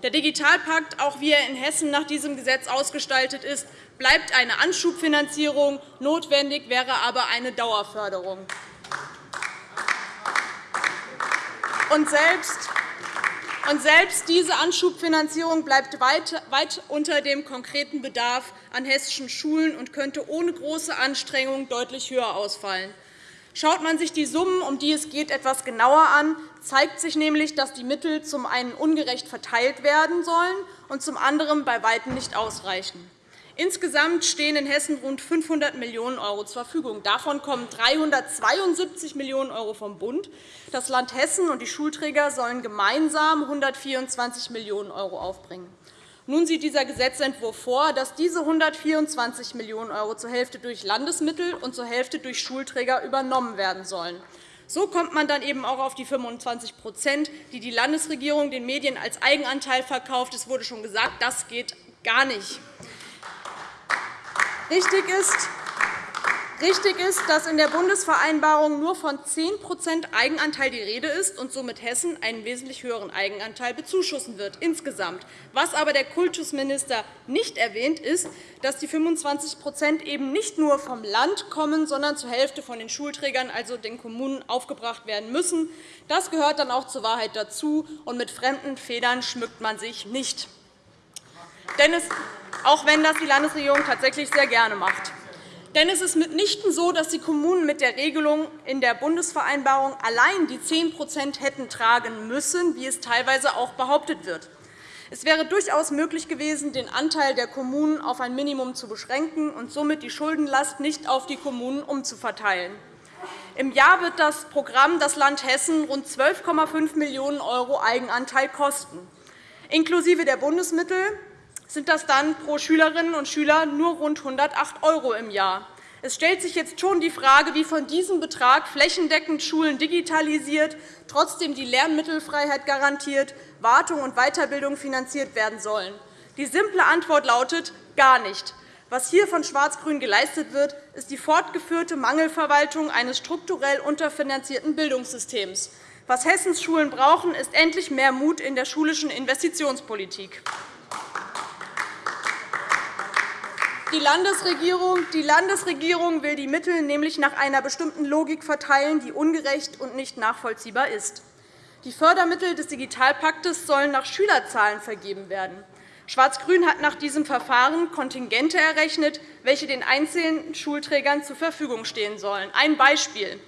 Der Digitalpakt, auch wie er in Hessen nach diesem Gesetz ausgestaltet ist, bleibt eine Anschubfinanzierung. Notwendig wäre aber eine Dauerförderung. Und selbst und selbst diese Anschubfinanzierung bleibt weit unter dem konkreten Bedarf an hessischen Schulen und könnte ohne große Anstrengung deutlich höher ausfallen. Schaut man sich die Summen, um die es geht, etwas genauer an, zeigt sich nämlich, dass die Mittel zum einen ungerecht verteilt werden sollen und zum anderen bei Weitem nicht ausreichen. Insgesamt stehen in Hessen rund 500 Millionen € zur Verfügung. Davon kommen 372 Millionen € vom Bund. Das Land Hessen und die Schulträger sollen gemeinsam 124 Millionen € aufbringen. Nun sieht dieser Gesetzentwurf vor, dass diese 124 Millionen € zur Hälfte durch Landesmittel und zur Hälfte durch Schulträger übernommen werden sollen. So kommt man dann eben auch auf die 25% die die Landesregierung den Medien als Eigenanteil verkauft. Es wurde schon gesagt, das geht gar nicht. Richtig ist, Richtig ist, dass in der Bundesvereinbarung nur von 10% Eigenanteil die Rede ist und somit Hessen einen wesentlich höheren Eigenanteil bezuschussen wird insgesamt. Was aber der Kultusminister nicht erwähnt, ist, dass die 25 eben nicht nur vom Land kommen, sondern zur Hälfte von den Schulträgern, also den Kommunen, aufgebracht werden müssen. Das gehört dann auch zur Wahrheit dazu, und mit fremden Federn schmückt man sich nicht. Denn es, auch wenn das die Landesregierung tatsächlich sehr gerne macht. Denn es ist mitnichten so, dass die Kommunen mit der Regelung in der Bundesvereinbarung allein die 10% hätten tragen müssen, wie es teilweise auch behauptet wird. Es wäre durchaus möglich gewesen, den Anteil der Kommunen auf ein Minimum zu beschränken und somit die Schuldenlast nicht auf die Kommunen umzuverteilen. Im Jahr wird das Programm das Land Hessen rund 12,5 Millionen € Eigenanteil kosten. Inklusive der Bundesmittel sind das dann pro Schülerinnen und Schüler nur rund 108 € im Jahr. Es stellt sich jetzt schon die Frage, wie von diesem Betrag flächendeckend Schulen digitalisiert, trotzdem die Lernmittelfreiheit garantiert, Wartung und Weiterbildung finanziert werden sollen. Die simple Antwort lautet gar nicht. Was hier von Schwarz-Grün geleistet wird, ist die fortgeführte Mangelverwaltung eines strukturell unterfinanzierten Bildungssystems. Was Hessens Schulen brauchen, ist endlich mehr Mut in der schulischen Investitionspolitik. Die Landesregierung, die Landesregierung will die Mittel nämlich nach einer bestimmten Logik verteilen, die ungerecht und nicht nachvollziehbar ist. Die Fördermittel des Digitalpaktes sollen nach Schülerzahlen vergeben werden. Schwarz-Grün hat nach diesem Verfahren Kontingente errechnet, welche den einzelnen Schulträgern zur Verfügung stehen sollen. Ein Beispiel.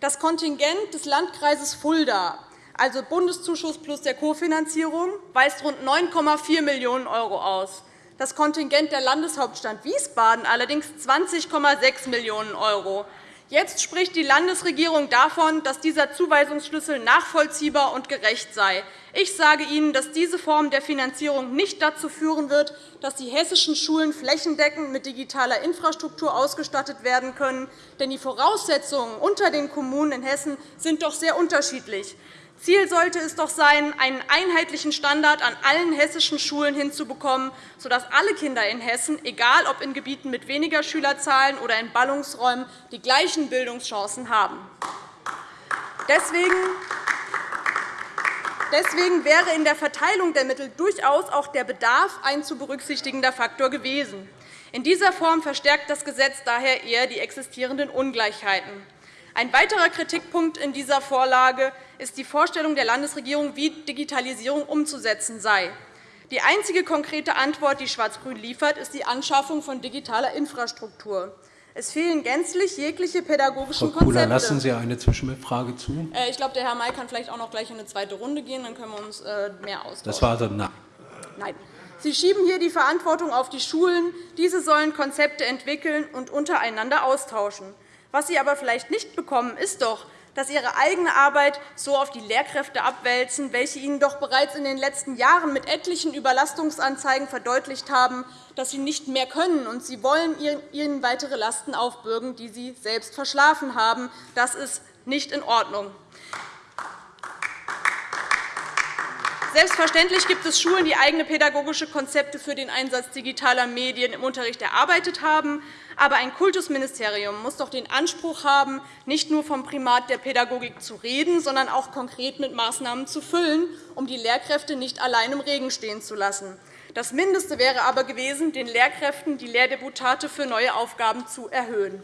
Das Kontingent des Landkreises Fulda, also Bundeszuschuss plus der Kofinanzierung, weist rund 9,4 Millionen € aus das Kontingent der Landeshauptstadt Wiesbaden allerdings 20,6 Millionen €. Jetzt spricht die Landesregierung davon, dass dieser Zuweisungsschlüssel nachvollziehbar und gerecht sei. Ich sage Ihnen, dass diese Form der Finanzierung nicht dazu führen wird, dass die hessischen Schulen flächendeckend mit digitaler Infrastruktur ausgestattet werden können. Denn die Voraussetzungen unter den Kommunen in Hessen sind doch sehr unterschiedlich. Ziel sollte es doch sein, einen einheitlichen Standard an allen hessischen Schulen hinzubekommen, sodass alle Kinder in Hessen, egal ob in Gebieten mit weniger Schülerzahlen oder in Ballungsräumen, die gleichen Bildungschancen haben. Deswegen wäre in der Verteilung der Mittel durchaus auch der Bedarf ein zu berücksichtigender Faktor gewesen. In dieser Form verstärkt das Gesetz daher eher die existierenden Ungleichheiten. Ein weiterer Kritikpunkt in dieser Vorlage ist die Vorstellung der Landesregierung, wie Digitalisierung umzusetzen sei. Die einzige konkrete Antwort, die Schwarz-Grün liefert, ist die Anschaffung von digitaler Infrastruktur. Es fehlen gänzlich jegliche pädagogischen Frau Kula, Konzepte. lassen Sie eine Zwischenfrage zu? Äh, ich glaube, der Herr May kann vielleicht auch noch gleich in eine zweite Runde gehen. Dann können wir uns äh, mehr austauschen. Das war also Nein. Nein. Sie schieben hier die Verantwortung auf die Schulen. Diese sollen Konzepte entwickeln und untereinander austauschen. Was Sie aber vielleicht nicht bekommen, ist doch, dass ihre eigene Arbeit so auf die Lehrkräfte abwälzen, welche ihnen doch bereits in den letzten Jahren mit etlichen Überlastungsanzeigen verdeutlicht haben, dass sie nicht mehr können, und sie wollen ihnen weitere Lasten aufbürgen, die sie selbst verschlafen haben. Das ist nicht in Ordnung. Selbstverständlich gibt es Schulen, die eigene pädagogische Konzepte für den Einsatz digitaler Medien im Unterricht erarbeitet haben. Aber ein Kultusministerium muss doch den Anspruch haben, nicht nur vom Primat der Pädagogik zu reden, sondern auch konkret mit Maßnahmen zu füllen, um die Lehrkräfte nicht allein im Regen stehen zu lassen. Das Mindeste wäre aber gewesen, den Lehrkräften die Lehrdeputate für neue Aufgaben zu erhöhen.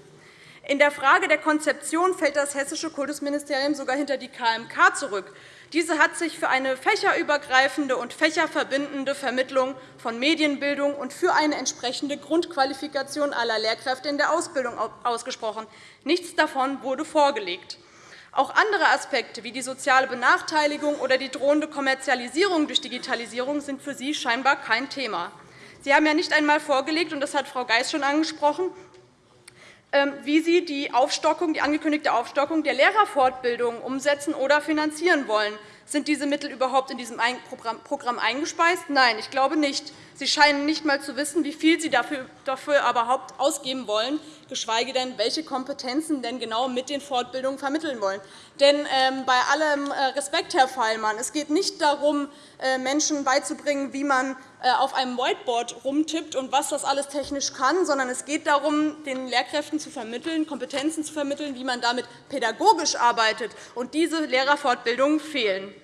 In der Frage der Konzeption fällt das Hessische Kultusministerium sogar hinter die KMK zurück. Diese hat sich für eine fächerübergreifende und fächerverbindende Vermittlung von Medienbildung und für eine entsprechende Grundqualifikation aller Lehrkräfte in der Ausbildung ausgesprochen. Nichts davon wurde vorgelegt. Auch andere Aspekte wie die soziale Benachteiligung oder die drohende Kommerzialisierung durch Digitalisierung sind für Sie scheinbar kein Thema. Sie haben ja nicht einmal vorgelegt, und das hat Frau Geis schon angesprochen, wie Sie die, Aufstockung, die angekündigte Aufstockung der Lehrerfortbildung umsetzen oder finanzieren wollen. Sind diese Mittel überhaupt in diesem Programm eingespeist? Nein, ich glaube nicht. Sie scheinen nicht einmal zu wissen, wie viel Sie dafür überhaupt ausgeben wollen, geschweige denn, welche Kompetenzen denn genau mit den Fortbildungen vermitteln wollen. Denn ähm, bei allem äh, Respekt, Herr Feilmann, es geht nicht darum, äh, Menschen beizubringen, wie man äh, auf einem Whiteboard rumtippt und was das alles technisch kann, sondern es geht darum, den Lehrkräften zu vermitteln, Kompetenzen zu vermitteln, wie man damit pädagogisch arbeitet. Und diese Lehrerfortbildungen fehlen.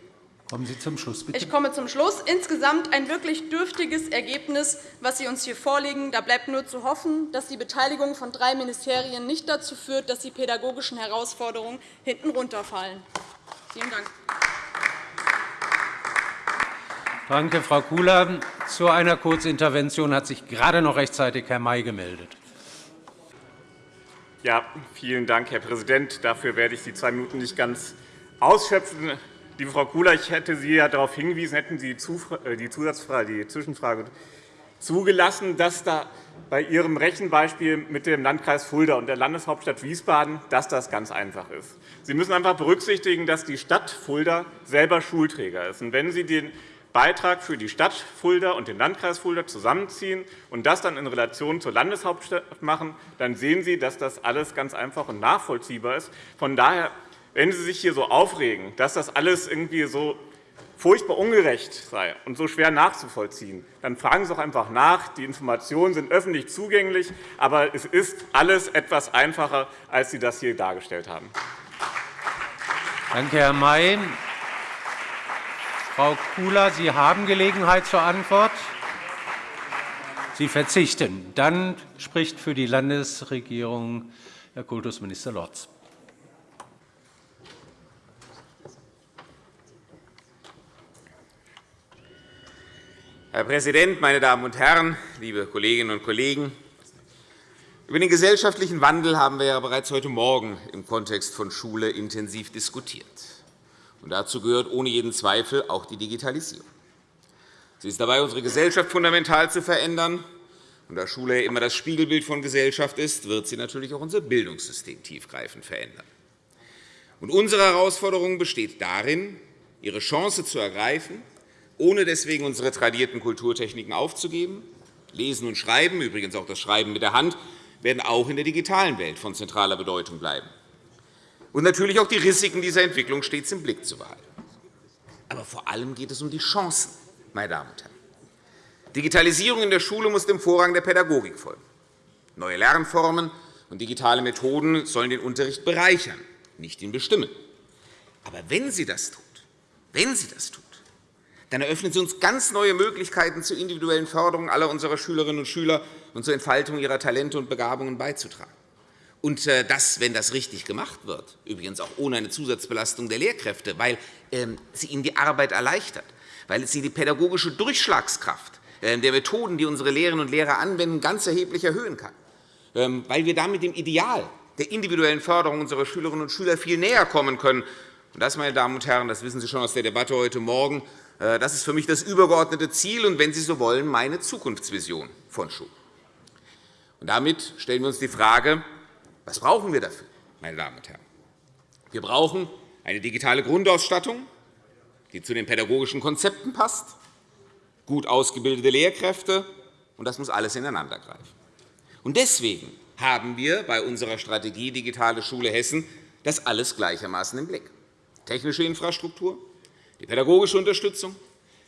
Kommen Sie zum Schluss, bitte. Ich komme zum Schluss. Insgesamt ein wirklich dürftiges Ergebnis, was Sie uns hier vorlegen. Da bleibt nur zu hoffen, dass die Beteiligung von drei Ministerien nicht dazu führt, dass die pädagogischen Herausforderungen hinten runterfallen. Vielen Dank. Danke, Frau Kula. Zu einer Kurzintervention hat sich gerade noch rechtzeitig Herr May gemeldet. Ja, vielen Dank, Herr Präsident. Dafür werde ich die zwei Minuten nicht ganz ausschöpfen. Liebe Frau Kula, ich hätte Sie ja darauf hingewiesen, hätten Sie äh, die Zusatzfrage, die Zwischenfrage zugelassen, dass da bei Ihrem Rechenbeispiel mit dem Landkreis Fulda und der Landeshauptstadt Wiesbaden dass das ganz einfach ist. Sie müssen einfach berücksichtigen, dass die Stadt Fulda selber Schulträger ist. Und wenn Sie den Beitrag für die Stadt Fulda und den Landkreis Fulda zusammenziehen und das dann in Relation zur Landeshauptstadt machen, dann sehen Sie, dass das alles ganz einfach und nachvollziehbar ist. Von daher wenn Sie sich hier so aufregen, dass das alles irgendwie so furchtbar ungerecht sei und so schwer nachzuvollziehen, dann fragen Sie doch einfach nach. Die Informationen sind öffentlich zugänglich, aber es ist alles etwas einfacher, als Sie das hier dargestellt haben. Danke, Herr May. Frau Kula, Sie haben Gelegenheit zur Antwort. Sie verzichten. Dann spricht für die Landesregierung Herr Kultusminister Lorz. Herr Präsident, meine Damen und Herren, liebe Kolleginnen und Kollegen! Über den gesellschaftlichen Wandel haben wir ja bereits heute Morgen im Kontext von Schule intensiv diskutiert. Und dazu gehört ohne jeden Zweifel auch die Digitalisierung. Sie ist dabei, unsere Gesellschaft fundamental zu verändern. Und da Schule immer das Spiegelbild von Gesellschaft ist, wird sie natürlich auch unser Bildungssystem tiefgreifend verändern. Und unsere Herausforderung besteht darin, ihre Chance zu ergreifen ohne deswegen unsere tradierten Kulturtechniken aufzugeben. Lesen und Schreiben, übrigens auch das Schreiben mit der Hand, werden auch in der digitalen Welt von zentraler Bedeutung bleiben. Und natürlich auch die Risiken dieser Entwicklung stets im Blick zu behalten. Aber vor allem geht es um die Chancen, meine Damen und Herren. Digitalisierung in der Schule muss dem Vorrang der Pädagogik folgen. Neue Lernformen und digitale Methoden sollen den Unterricht bereichern, nicht ihn bestimmen. Aber wenn sie das tut, wenn sie das tut, dann eröffnen Sie uns ganz neue Möglichkeiten zur individuellen Förderung aller unserer Schülerinnen und Schüler und zur Entfaltung ihrer Talente und Begabungen beizutragen. Und äh, das, wenn das richtig gemacht wird, übrigens auch ohne eine Zusatzbelastung der Lehrkräfte, weil ähm, sie ihnen die Arbeit erleichtert, weil sie die pädagogische Durchschlagskraft ähm, der Methoden, die unsere Lehrerinnen und Lehrer anwenden, ganz erheblich erhöhen kann, ähm, weil wir damit dem Ideal der individuellen Förderung unserer Schülerinnen und Schüler viel näher kommen können. Und das, meine Damen und Herren, das wissen Sie schon aus der Debatte heute Morgen, das ist für mich das übergeordnete Ziel und, wenn Sie so wollen, meine Zukunftsvision von Schule. Und damit stellen wir uns die Frage, was brauchen wir dafür, meine Damen und Herren? Wir brauchen eine digitale Grundausstattung, die zu den pädagogischen Konzepten passt, gut ausgebildete Lehrkräfte, und das muss alles ineinandergreifen. Und deswegen haben wir bei unserer Strategie Digitale Schule Hessen das alles gleichermaßen im Blick. Technische Infrastruktur, die pädagogische Unterstützung,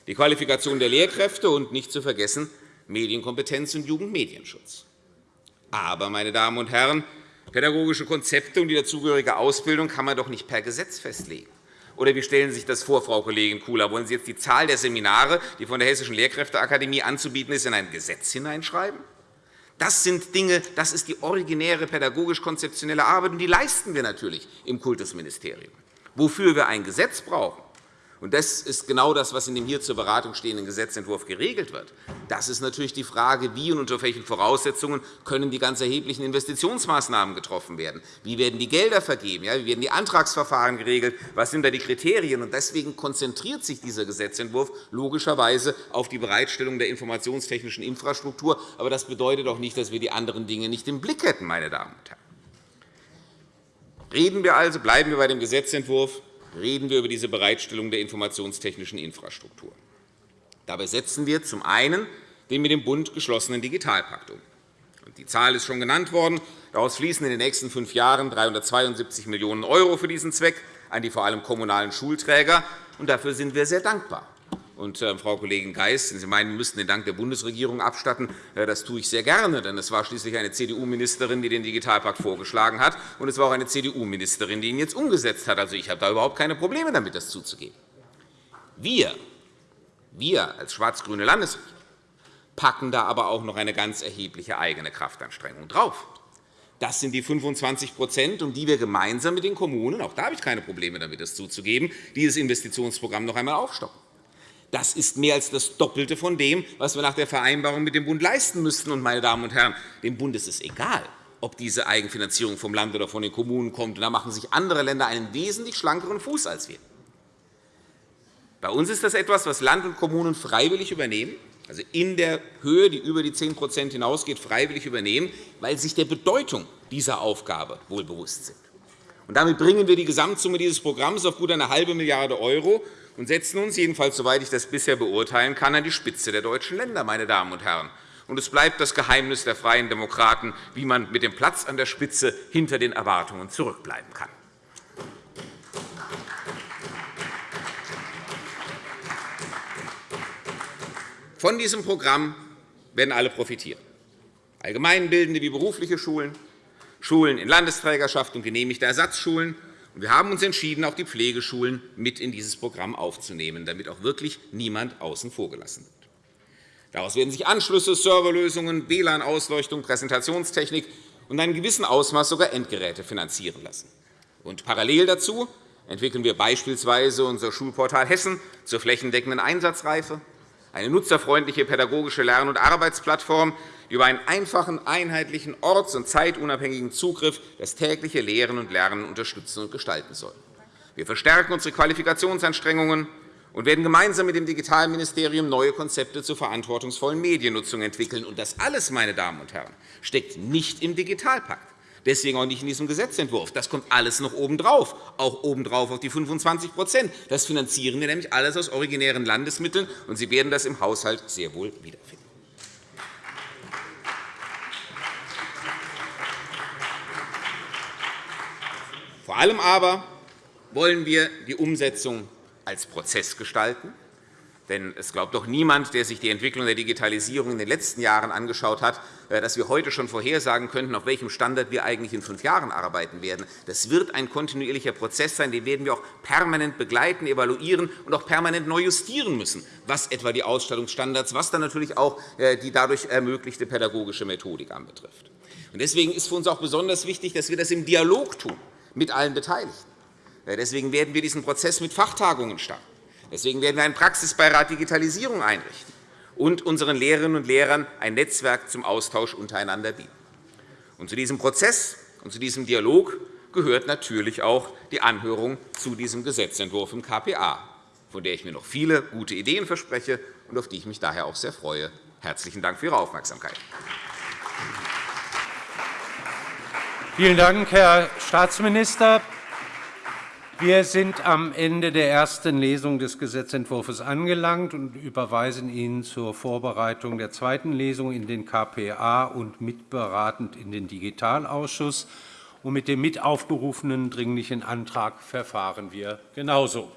die Qualifikation der Lehrkräfte und nicht zu vergessen Medienkompetenz und Jugendmedienschutz. Aber, meine Damen und Herren, pädagogische Konzepte und die dazugehörige Ausbildung kann man doch nicht per Gesetz festlegen. Oder wie stellen Sie sich das vor, Frau Kollegin Kula? Wollen Sie jetzt die Zahl der Seminare, die von der Hessischen Lehrkräfteakademie anzubieten ist, in ein Gesetz hineinschreiben? Das sind Dinge, das ist die originäre pädagogisch-konzeptionelle Arbeit, und die leisten wir natürlich im Kultusministerium. Wofür wir ein Gesetz brauchen, und das ist genau das, was in dem hier zur Beratung stehenden Gesetzentwurf geregelt wird. Das ist natürlich die Frage, wie und unter welchen Voraussetzungen können die ganz erheblichen Investitionsmaßnahmen getroffen werden. Wie werden die Gelder vergeben? Wie werden die Antragsverfahren geregelt? Was sind da die Kriterien? Und deswegen konzentriert sich dieser Gesetzentwurf logischerweise auf die Bereitstellung der informationstechnischen Infrastruktur. Aber das bedeutet auch nicht, dass wir die anderen Dinge nicht im Blick hätten, meine Damen und Herren. Reden wir also, bleiben wir bei dem Gesetzentwurf reden wir über diese Bereitstellung der informationstechnischen Infrastruktur. Dabei setzen wir zum einen den mit dem Bund geschlossenen Digitalpakt um. Die Zahl ist schon genannt worden. Daraus fließen in den nächsten fünf Jahren 372 Millionen € für diesen Zweck an die vor allem kommunalen Schulträger. Dafür sind wir sehr dankbar. Und, äh, Frau Kollegin Geis, Sie meinen, wir müssten den Dank der Bundesregierung abstatten. Äh, das tue ich sehr gerne, denn es war schließlich eine CDU-Ministerin, die den Digitalpakt vorgeschlagen hat, und es war auch eine CDU-Ministerin, die ihn jetzt umgesetzt hat. Also, ich habe da überhaupt keine Probleme damit, das zuzugeben. Wir, wir als schwarz-grüne Landesregierung packen da aber auch noch eine ganz erhebliche eigene Kraftanstrengung drauf. Das sind die 25% um die wir gemeinsam mit den Kommunen, auch da habe ich keine Probleme damit, das zuzugeben, dieses Investitionsprogramm noch einmal aufstocken. Das ist mehr als das Doppelte von dem, was wir nach der Vereinbarung mit dem Bund leisten müssten. Und, meine Damen und Herren, dem Bund ist es egal, ob diese Eigenfinanzierung vom Land oder von den Kommunen kommt. Da machen sich andere Länder einen wesentlich schlankeren Fuß als wir. Bei uns ist das etwas, was Land und Kommunen freiwillig übernehmen, also in der Höhe, die über die 10% hinausgeht, freiwillig übernehmen, weil sie sich der Bedeutung dieser Aufgabe wohl bewusst sind. Und damit bringen wir die Gesamtsumme dieses Programms auf gut eine halbe Milliarde € und setzen uns, jedenfalls soweit ich das bisher beurteilen kann, an die Spitze der deutschen Länder. Meine Damen und Herren. Und es bleibt das Geheimnis der Freien Demokraten, wie man mit dem Platz an der Spitze hinter den Erwartungen zurückbleiben kann. Von diesem Programm werden alle profitieren. Allgemeinbildende wie berufliche Schulen, Schulen in Landesträgerschaft und genehmigte Ersatzschulen wir haben uns entschieden, auch die Pflegeschulen mit in dieses Programm aufzunehmen, damit auch wirklich niemand außen vor gelassen wird. Daraus werden sich Anschlüsse, Serverlösungen, WLAN-Ausleuchtung, Präsentationstechnik und in einem gewissen Ausmaß sogar Endgeräte finanzieren lassen. Und parallel dazu entwickeln wir beispielsweise unser Schulportal Hessen zur flächendeckenden Einsatzreife, eine nutzerfreundliche pädagogische Lern- und Arbeitsplattform, über einen einfachen, einheitlichen, orts- und zeitunabhängigen Zugriff das tägliche Lehren und Lernen unterstützen und gestalten soll. Wir verstärken unsere Qualifikationsanstrengungen und werden gemeinsam mit dem Digitalministerium neue Konzepte zur verantwortungsvollen Mediennutzung entwickeln. Und das alles, meine Damen und Herren, steckt nicht im Digitalpakt deswegen auch nicht in diesem Gesetzentwurf. Das kommt alles noch obendrauf, auch obendrauf auf die 25% Das finanzieren wir nämlich alles aus originären Landesmitteln, und Sie werden das im Haushalt sehr wohl wiederfinden. Vor allem aber wollen wir die Umsetzung als Prozess gestalten, Denn es glaubt doch niemand, der sich die Entwicklung der Digitalisierung in den letzten Jahren angeschaut hat, äh, dass wir heute schon vorhersagen könnten, auf welchem Standard wir eigentlich in fünf Jahren arbeiten werden. Das wird ein kontinuierlicher Prozess sein. Den werden wir auch permanent begleiten, evaluieren und auch permanent neu justieren müssen, was etwa die Ausstattungsstandards, was dann natürlich auch äh, die dadurch ermöglichte pädagogische Methodik anbetrifft. Deswegen ist für uns auch besonders wichtig, dass wir das im Dialog tun mit allen Beteiligten. Deswegen werden wir diesen Prozess mit Fachtagungen starten. Deswegen werden wir einen Praxisbeirat Digitalisierung einrichten und unseren Lehrerinnen und Lehrern ein Netzwerk zum Austausch untereinander bieten. Und zu diesem Prozess und zu diesem Dialog gehört natürlich auch die Anhörung zu diesem Gesetzentwurf im KPA, von der ich mir noch viele gute Ideen verspreche und auf die ich mich daher auch sehr freue. Herzlichen Dank für Ihre Aufmerksamkeit. Vielen Dank, Herr Staatsminister. Wir sind am Ende der ersten Lesung des Gesetzentwurfs angelangt und überweisen ihn zur Vorbereitung der zweiten Lesung in den KPA und mitberatend in den Digitalausschuss. Und mit dem mit aufgerufenen Dringlichen Antrag verfahren wir genauso.